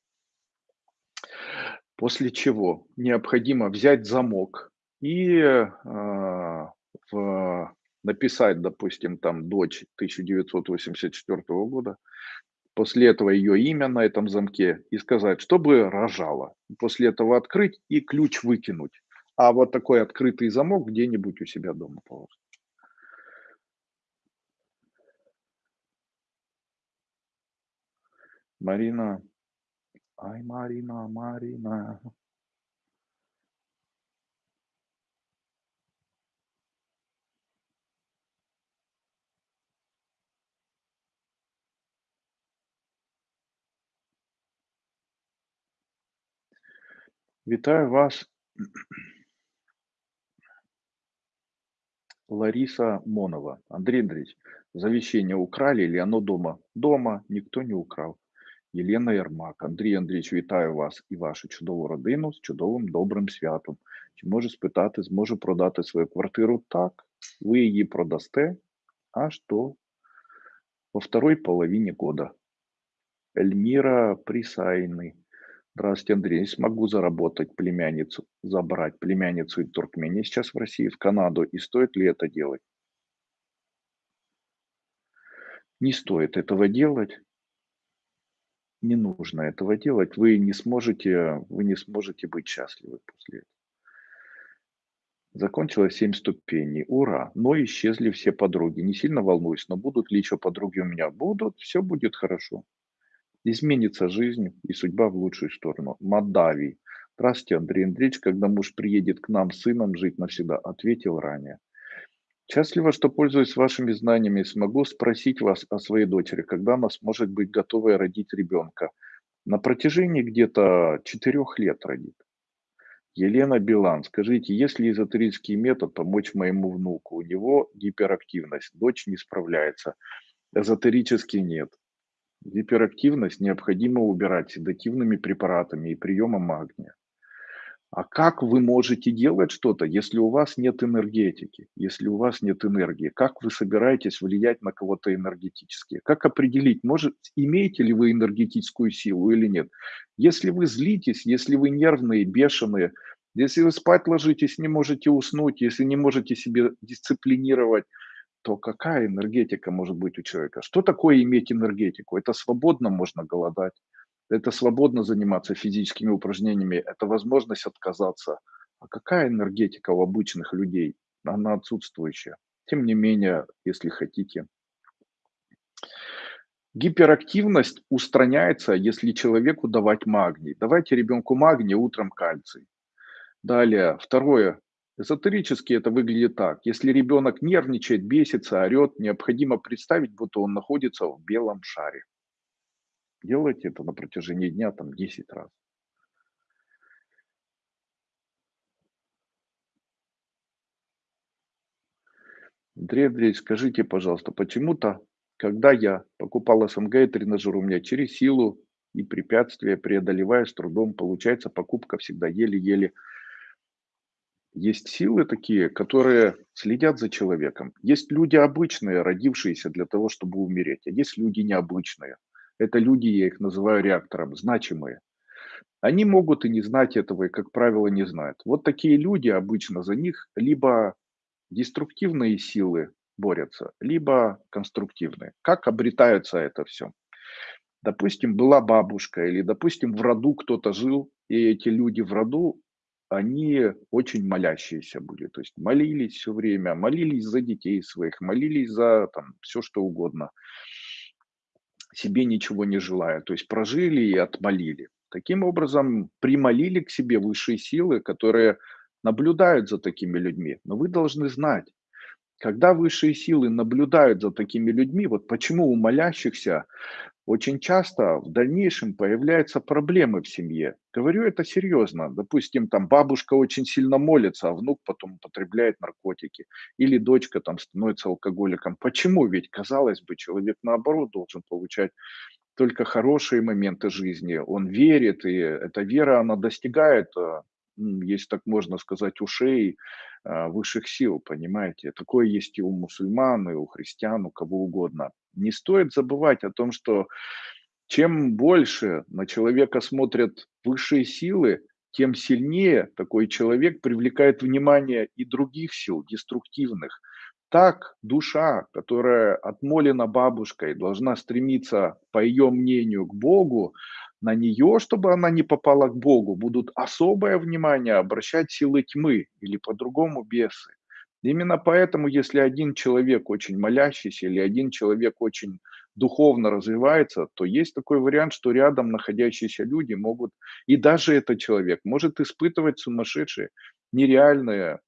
После чего необходимо взять замок и э, в, написать, допустим, там дочь 1984 года, после этого ее имя на этом замке и сказать, чтобы рожала. После этого открыть и ключ выкинуть. А вот такой открытый замок где-нибудь у себя дома положить. Марина. Ай, Марина, Марина. Вітаю вас. Лариса Монова. Андрей Андреевич, завещание украли или оно дома? Дома, никто не украл. Єлена Ярмак. Андрій Андрійович, вітаю вас і вашу чудову родину з чудовим добрим святом. Чи можу спитати, зможу продати свою квартиру? Так, ви її продасте аж до во второй половине года. Эльмира Присайны. Здравствуйте, Андрей. Смогу заработать племянницу, забрать племянницу из Туркмении сейчас в России, в Канаду. И стоит ли это делать? Не стоит этого делать. Не нужно этого делать. Вы не сможете вы не сможете быть счастливы после этого. Закончилось 7 ступеней. Ура! Но исчезли все подруги. Не сильно волнуюсь, но будут ли еще подруги у меня? Будут, все будет хорошо. Изменится жизнь и судьба в лучшую сторону. Мадави. Здравствуйте, Андрей Андреевич. Когда муж приедет к нам с сыном жить навсегда? Ответил ранее. Счастливо, что пользуюсь вашими знаниями смогу спросить вас о своей дочери, когда она сможет быть готовой родить ребенка. На протяжении где-то четырех лет родит. Елена Билан, скажите, есть ли эзотерический метод помочь моему внуку? У него гиперактивность, дочь не справляется. Эзотерический нет. Гиперактивность необходимо убирать седативными препаратами и приемом магния. А как вы можете делать что-то, если у вас нет энергетики, если у вас нет энергии? Как вы собираетесь влиять на кого-то энергетически? Как определить, может, имеете ли вы энергетическую силу или нет? Если вы злитесь, если вы нервные, бешеные, если вы спать ложитесь, не можете уснуть, если не можете себе дисциплинировать, то какая энергетика может быть у человека? Что такое иметь энергетику? Это свободно можно голодать. Это свободно заниматься физическими упражнениями, это возможность отказаться. А какая энергетика у обычных людей? Она отсутствующая. Тем не менее, если хотите. Гиперактивность устраняется, если человеку давать магний. Давайте ребенку магний, утром кальций. Далее, второе. Эзотерически это выглядит так. Если ребенок нервничает, бесится, орет, необходимо представить, будто он находится в белом шаре. Делайте это на протяжении дня там 10 раз. Андрей Андреевич, скажите, пожалуйста, почему-то, когда я покупал СМГ и тренажер, у меня через силу и препятствия, преодолевая с трудом, получается покупка всегда еле-еле. Есть силы такие, которые следят за человеком. Есть люди обычные, родившиеся для того, чтобы умереть, а есть люди необычные – это люди, я их называю реактором, значимые. Они могут и не знать этого, и, как правило, не знают. Вот такие люди обычно за них либо деструктивные силы борются, либо конструктивные. Как обретается это все? Допустим, была бабушка, или, допустим, в роду кто-то жил, и эти люди в роду, они очень молящиеся были. То есть молились все время, молились за детей своих, молились за там, все что угодно себе ничего не желая. То есть прожили и отмолили. Таким образом, примолили к себе высшие силы, которые наблюдают за такими людьми. Но вы должны знать, когда высшие силы наблюдают за такими людьми, вот почему у молящихся очень часто в дальнейшем появляются проблемы в семье. Говорю это серьезно. Допустим, там бабушка очень сильно молится, а внук потом употребляет наркотики. Или дочка там становится алкоголиком. Почему? Ведь, казалось бы, человек наоборот должен получать только хорошие моменты жизни. Он верит, и эта вера, она достигает, э, если так можно сказать, ушей э, высших сил, понимаете. Такое есть и у мусульман, и у христиан, у кого угодно. Не стоит забывать о том, что чем больше на человека смотрят высшие силы, тем сильнее такой человек привлекает внимание и других сил, деструктивных. Так душа, которая отмолена бабушкой, должна стремиться, по ее мнению, к Богу, на нее, чтобы она не попала к Богу, будут особое внимание обращать силы тьмы или по-другому бесы. Именно поэтому, если один человек очень молящийся или один человек очень духовно развивается, то есть такой вариант, что рядом находящиеся люди могут, и даже этот человек может испытывать сумасшедшие, нереальные,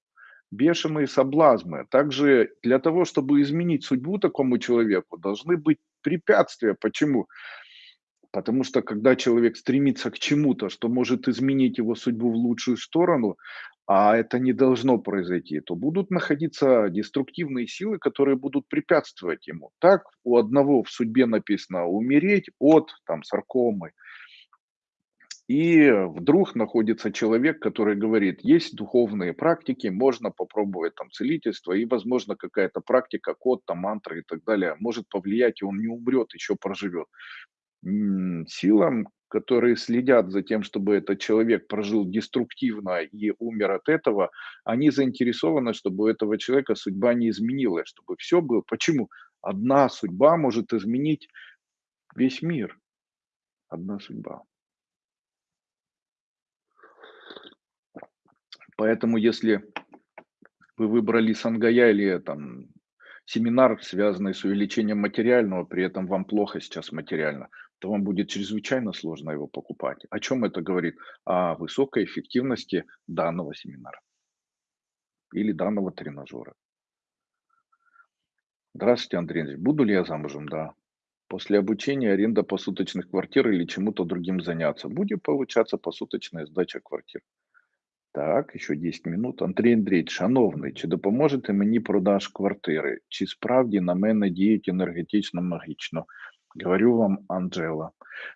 бешеные соблазны. Также для того, чтобы изменить судьбу такому человеку, должны быть препятствия. Почему? Потому что когда человек стремится к чему-то, что может изменить его судьбу в лучшую сторону, а это не должно произойти, то будут находиться деструктивные силы, которые будут препятствовать ему. Так у одного в судьбе написано умереть от там, саркомы. И вдруг находится человек, который говорит, есть духовные практики, можно попробовать там целительство, и, возможно, какая-то практика, код, там, мантра и так далее может повлиять, и он не умрет, еще проживет. Силам, которые следят за тем, чтобы этот человек прожил деструктивно и умер от этого, они заинтересованы, чтобы у этого человека судьба не изменилась, чтобы все было. Почему? Одна судьба может изменить весь мир. Одна судьба. Поэтому если вы выбрали Сангая или там семинар, связанный с увеличением материального, при этом вам плохо сейчас материально, то вам будет чрезвычайно сложно его покупать. О чем это говорит? О высокой эффективности данного семинара или данного тренажера. Здравствуйте, Андрей Андреевич. Буду ли я замужем? Да. После обучения аренда посуточных квартир или чему-то другим заняться. Будет получаться посуточная сдача квартир. Так, еще 10 минут. Андрій Андрійович, шановний, чи допоможете мені продаж квартири? Чи справді на мене діють енергетично магічно? Говорю вам, Анжела,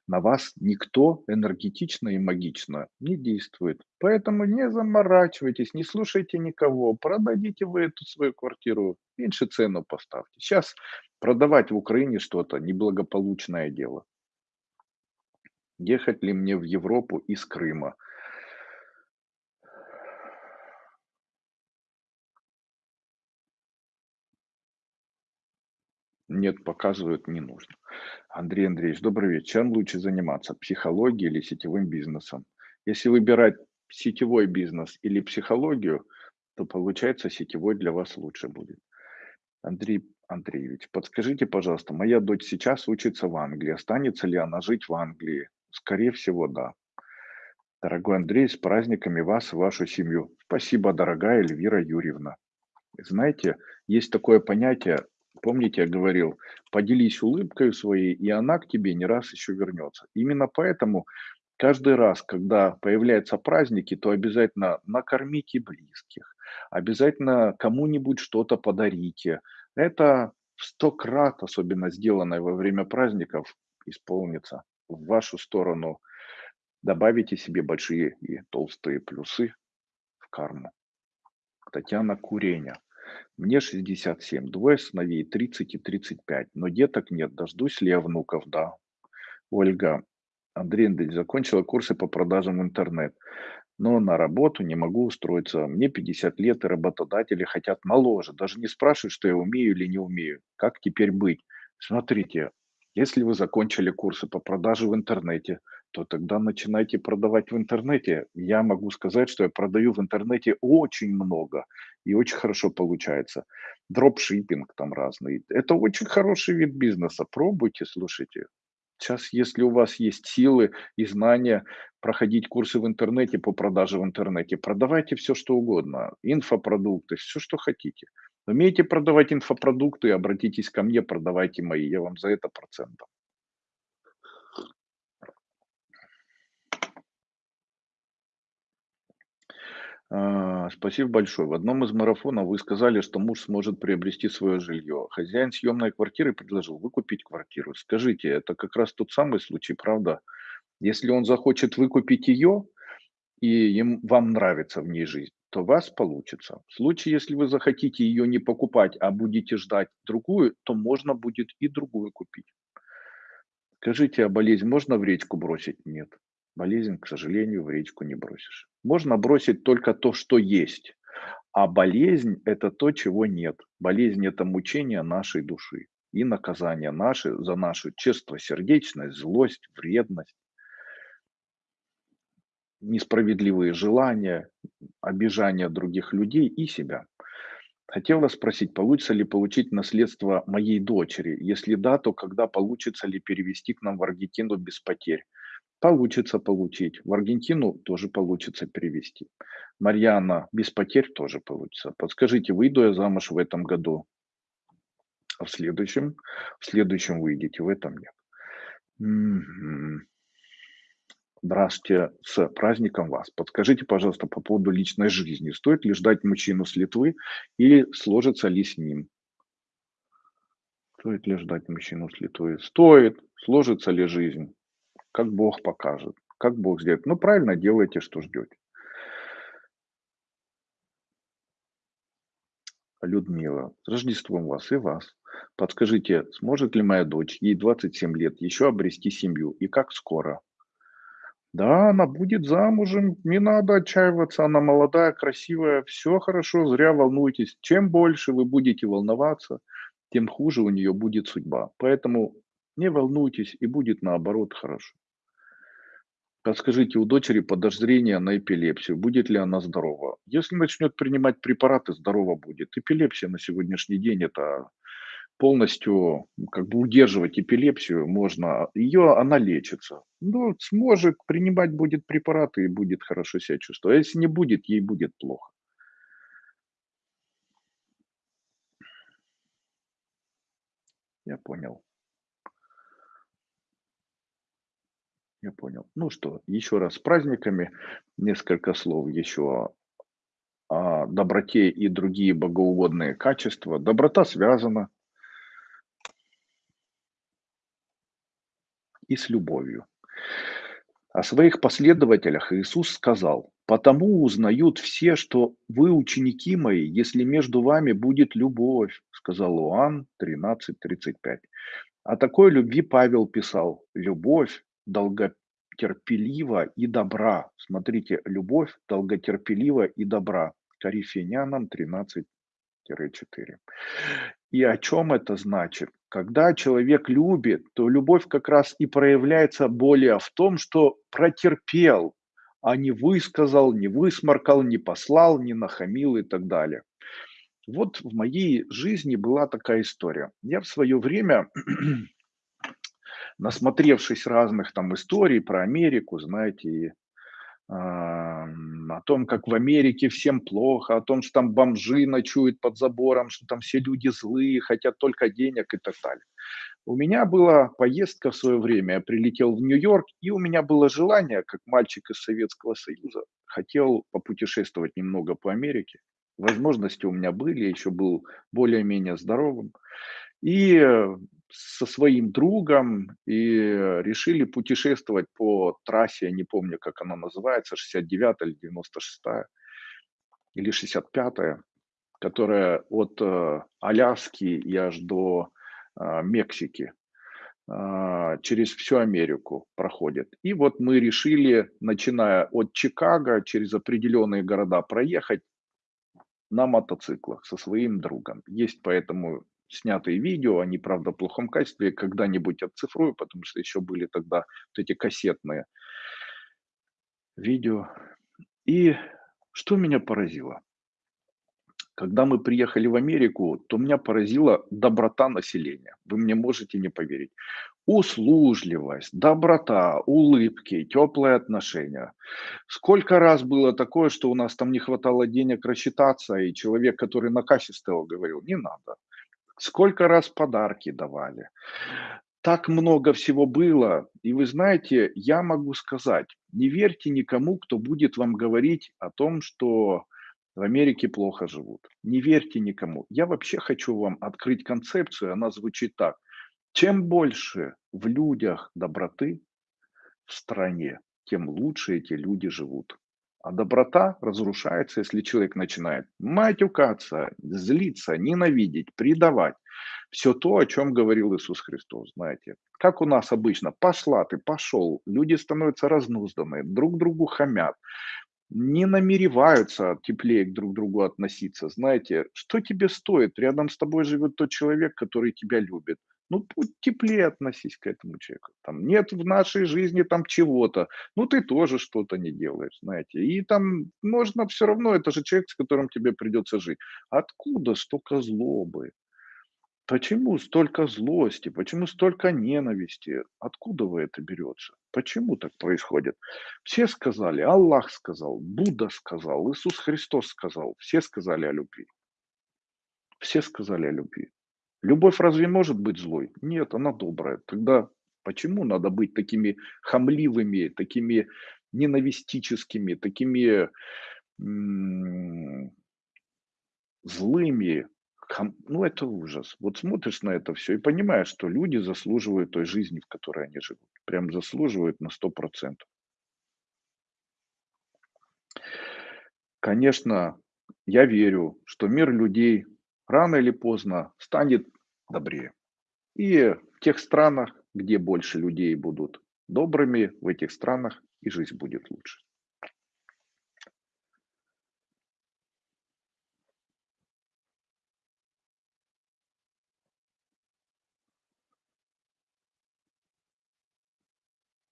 на вас никто энергетично и магично не действует. Поэтому не заморачивайтесь, не слушайте никого. Продадите вы эту свою квартиру, меньше цену поставьте. Сейчас продавать в Украине что-то неблагополучное дело. Ехать ли мне в Европу из Крыма? Нет, показывают, не нужно. Андрей Андреевич, добрый вечер. Чем лучше заниматься, психологией или сетевым бизнесом? Если выбирать сетевой бизнес или психологию, то получается сетевой для вас лучше будет. Андрей Андреевич, подскажите, пожалуйста, моя дочь сейчас учится в Англии. Останется ли она жить в Англии? Скорее всего, да. Дорогой Андрей, с праздниками вас и вашу семью. Спасибо, дорогая Эльвира Юрьевна. Знаете, есть такое понятие Помните, я говорил, поделись улыбкой своей, и она к тебе не раз еще вернется. Именно поэтому каждый раз, когда появляются праздники, то обязательно накормите близких, обязательно кому-нибудь что-то подарите. Это сто крат, особенно сделанное во время праздников, исполнится в вашу сторону. Добавите себе большие и толстые плюсы в карму. Татьяна Куреня. Мне 67, двое сыновей 30 и 35, но деток нет, дождусь ли я внуков, да. Ольга, Андрей Андреевич, закончила курсы по продажам в интернет, но на работу не могу устроиться. Мне 50 лет, и работодатели хотят моложе. Даже не спрашивают, что я умею или не умею. Как теперь быть? Смотрите, если вы закончили курсы по продаже в интернете, то тогда начинайте продавать в интернете. Я могу сказать, что я продаю в интернете очень много и очень хорошо получается. Дропшиппинг там разный. Это очень хороший вид бизнеса. Пробуйте, слушайте. Сейчас, если у вас есть силы и знания проходить курсы в интернете по продаже в интернете, продавайте все, что угодно. Инфопродукты, все, что хотите. Умеете продавать инфопродукты, обратитесь ко мне, продавайте мои. Я вам за это процент спасибо большое. В одном из марафонов вы сказали, что муж сможет приобрести свое жилье. Хозяин съемной квартиры предложил выкупить квартиру. Скажите, это как раз тот самый случай, правда? Если он захочет выкупить ее, и им, вам нравится в ней жизнь, то у вас получится. В случае, если вы захотите ее не покупать, а будете ждать другую, то можно будет и другую купить. Скажите, а болезнь можно в речку бросить? Нет. Болезнь, к сожалению, в речку не бросишь. Можно бросить только то, что есть. А болезнь– это то, чего нет. Болезнь– это мучение нашей души и наказание наши за нашу честно-сердечность, злость, вредность, несправедливые желания, обижание других людей и себя. Хотела спросить, получится ли получить наследство моей дочери? Если да, то когда получится ли перевести к нам в Аргентину без потерь? Получится получить. В Аргентину тоже получится перевести. Марьяна, без потерь тоже получится. Подскажите, выйду я замуж в этом году? А в следующем? В следующем выйдете, в этом нет. М-м. Здравствуйте, с праздником вас. Подскажите, пожалуйста, по поводу личной жизни. Стоит ли ждать мужчину с Литвы или сложится ли с ним? Стоит ли ждать мужчину с Литвы? Стоит. Сложится ли жизнь? Как Бог покажет, как Бог сделает. Ну, правильно делаете, что ждете. Людмила, с Рождеством вас и вас. Подскажите, сможет ли моя дочь, ей 27 лет, еще обрести семью и как скоро? Да, она будет замужем, не надо отчаиваться, она молодая, красивая, все хорошо, зря волнуйтесь. Чем больше вы будете волноваться, тем хуже у нее будет судьба. Поэтому не волнуйтесь, и будет наоборот хорошо. Подскажите, у дочери подозрение на эпилепсию. Будет ли она здорова? Если начнет принимать препараты, здорово будет. Эпилепсия на сегодняшний день это полностью как бы удерживать эпилепсию можно. Ее, она лечится. Ну, сможет, принимать будет препараты и будет хорошо себя чувствовать. А если не будет, ей будет плохо. Я понял. Я понял. Ну что, еще раз с праздниками. Несколько слов еще о доброте и другие богоугодные качества. Доброта связана и с любовью. О своих последователях Иисус сказал: "Потому узнают все, что вы ученики мои, если между вами будет любовь", сказал Иоанн 13:35. О такой любви Павел писал: "Любовь долготерпелива и добра". Смотрите, любовь долготерпелива и добра. Коринфянам 13-4. И о чем это значит? Когда человек любит, то любовь как раз и проявляется более в том, что протерпел, а не высказал, не высморкал, не послал, не нахамил и так далее. Вот в моей жизни была такая история. Я в свое время, насмотревшись разных там историй про Америку, знаете, и ам, о том, как в Америке всем плохо, о том, что там бомжи ночуют под забором, что там все люди злые, хотят только денег и так далее. У меня была поездка в свое время, я прилетел в Нью-Йорк, и у меня было желание, как мальчик из Советского Союза, хотел попутешествовать немного по Америке. Возможности у меня были, еще был более-менее здоровым. И э, со своим другом и э, решили путешествовать по трассе, я не помню, как она называется, 69 или 96 или 65, которая от э, Аляски и аж до а, Мексики а, через всю Америку проходит. И вот мы решили, начиная от Чикаго, через определенные города проехать на мотоциклах со своим другом. Есть поэтому снятые видео, они, правда, в плохом качестве, когда-нибудь отцифрую, потому что еще были тогда вот эти кассетные видео. И что меня поразило? Когда мы приехали в Америку, то меня поразила доброта населения. Вы мне можете не поверить. Услужливость, доброта, улыбки, теплые отношения. Сколько раз было такое, что у нас там не хватало денег рассчитаться, и человек, который на кассе стоял, говорил, не надо. Сколько раз подарки давали. Так много всего было. И вы знаете, я могу сказать, не верьте никому, кто будет вам говорить о том, что в Америке плохо живут. Не верьте никому. Я вообще хочу вам открыть концепцию, она звучит так. Чем больше в людях доброты в стране, тем лучше эти люди живут. А доброта разрушается, если человек начинает матюкаться, злиться, ненавидеть, предавать. Все то, о чем говорил Иисус Христос, знаете. Как у нас обычно, пошла ты, пошел, люди становятся разнузданные, друг другу хамят, не намереваются теплее к друг другу относиться. Знаете, что тебе стоит? Рядом с тобой живет тот человек, который тебя любит. Ну, теплее относись к этому человеку. Там нет в нашей жизни там чего-то. Ну, ты тоже что-то не делаешь, знаете. И там можно все равно, это же человек, с которым тебе придется жить. Откуда столько злобы? Почему столько злости? Почему столько ненависти? Откуда вы это берется? Почему так происходит? Все сказали, Аллах сказал, Будда сказал, Иисус Христос сказал, все сказали о любви. Все сказали о любви. Любовь разве может быть злой? Нет, она добрая. Тогда почему надо быть такими хамливыми, такими ненавистическими, такими злыми? Хам- Ну, это ужас. Вот смотришь на это все и понимаешь, что люди заслуживают той жизни, в которой они живут. Прям заслуживают на сто процентов. Конечно, я верю, что мир людей рано или поздно станет добрее. И в тех странах, где больше людей будут добрыми, в этих странах и жизнь будет лучше.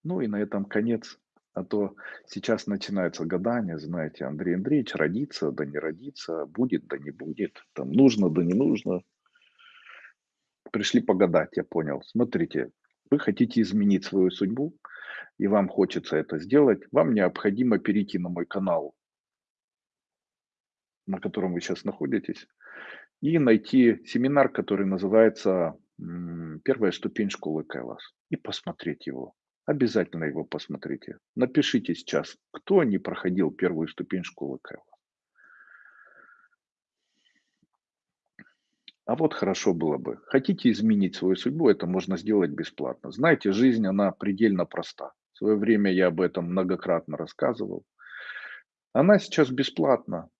Ну и на этом конец. А то сейчас начинается гадание, знаете, Андрей Андреевич родится, да не родится, будет, да не будет, там нужно, да не нужно. Пришли погадать, я понял. Смотрите, вы хотите изменить свою судьбу, и вам хочется это сделать, вам необходимо перейти на мой канал, на котором вы сейчас находитесь, и найти семинар, который называется «Первая ступень школы Кайлас», и посмотреть его. Обязательно его посмотрите. Напишите сейчас, кто не проходил первую ступень школы Кэлла. А вот хорошо было бы. Хотите изменить свою судьбу, это можно сделать бесплатно. Знаете, жизнь, она предельно проста. В свое время я об этом многократно рассказывал. Она сейчас бесплатна.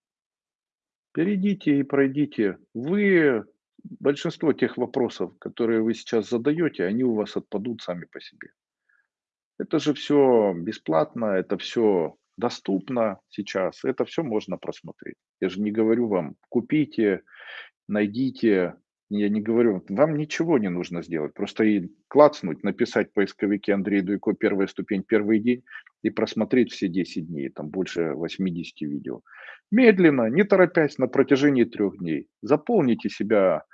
Перейдите и пройдите. Вы, большинство тех вопросов, которые вы сейчас задаете, они у вас отпадут сами по себе. Это же все бесплатно, это все доступно сейчас, это все можно просмотреть. Я же не говорю вам: купите, найдите. Я не говорю, вам ничего не нужно сделать, просто и клацнуть, написать в поисковике Андрей Дуйко "Первая ступень", первый день и просмотреть все 10 дней, там больше 80 видео. Медленно, не торопясь, на протяжении трех дней заполните себя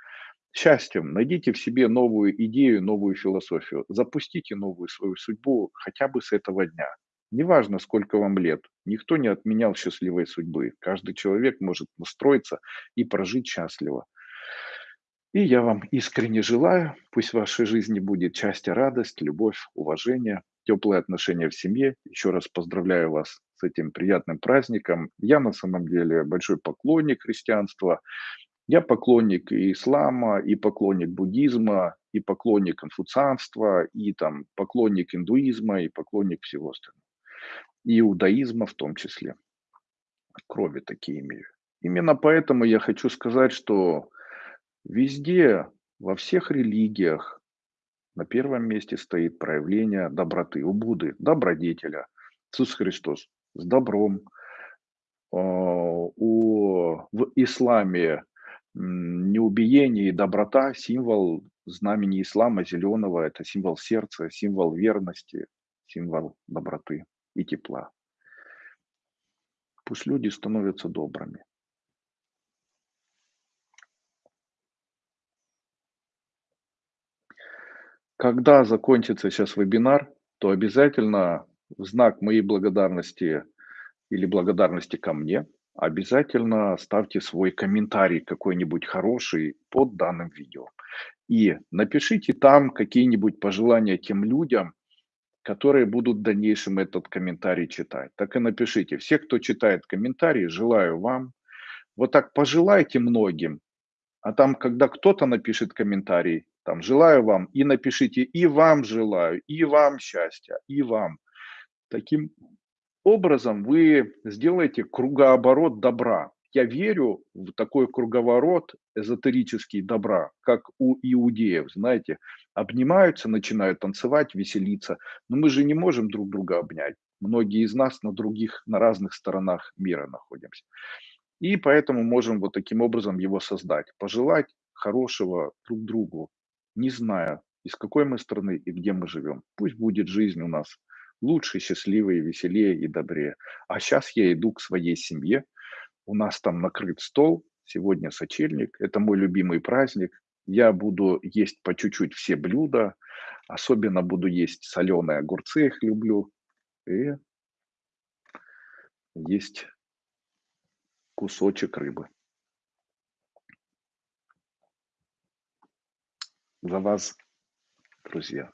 счастьем, найдите в себе новую идею, новую философию, запустите новую свою судьбу хотя бы с этого дня. Неважно, сколько вам лет, никто не отменял счастливой судьбы. Каждый человек может настроиться и прожить счастливо. И я вам искренне желаю, пусть в вашей жизни будет счастье, радость, любовь, уважение, теплые отношения в семье. Еще раз поздравляю вас с этим приятным праздником. Я на самом деле большой поклонник христианства. Я поклонник ислама, и поклонник буддизма, и поклонник конфуцианства, и там поклонник индуизма, и поклонник всего остального. Иудаизма в том числе. Крови такие имею. Именно поэтому я хочу сказать, что везде, во всех религиях на первом месте стоит проявление доброты. У Будды – добродетеля. Иисус Христос с добром. А, у, в исламе неубиение и доброта– символ знамени ислама зеленого, это символ сердца, символ верности, символ доброты и тепла. Пусть люди становятся добрыми. Когда закончится сейчас вебинар, то обязательно в знак моей благодарности или благодарности ко мне – обязательно ставьте свой комментарий какой-нибудь хороший под данным видео. И напишите там какие-нибудь пожелания тем людям, которые будут в дальнейшем этот комментарий читать. Так и напишите. Все, кто читает комментарии, желаю вам. Вот так пожелайте многим. А там, когда кто-то напишет комментарий, там желаю вам, и напишите и вам желаю, и вам счастья, и вам. Таким образом вы сделаете кругооборот добра. Я верю в такой круговорот эзотерический добра, как у иудеев, знаете, обнимаются, начинают танцевать, веселиться, но мы же не можем друг друга обнять. Многие из нас на других, на разных сторонах мира находимся. И поэтому можем вот таким образом его создать. Пожелать хорошего друг другу, не зная, из какой мы страны и где мы живем. Пусть будет жизнь у нас лучше, счастливее, веселее и добрее. А сейчас я иду к своей семье. У нас там накрыт стол. Сегодня сочельник. Это мой любимый праздник. Я буду есть по чуть-чуть все блюда. Особенно буду есть соленые огурцы, их люблю. И есть кусочек рыбы. За вас, друзья.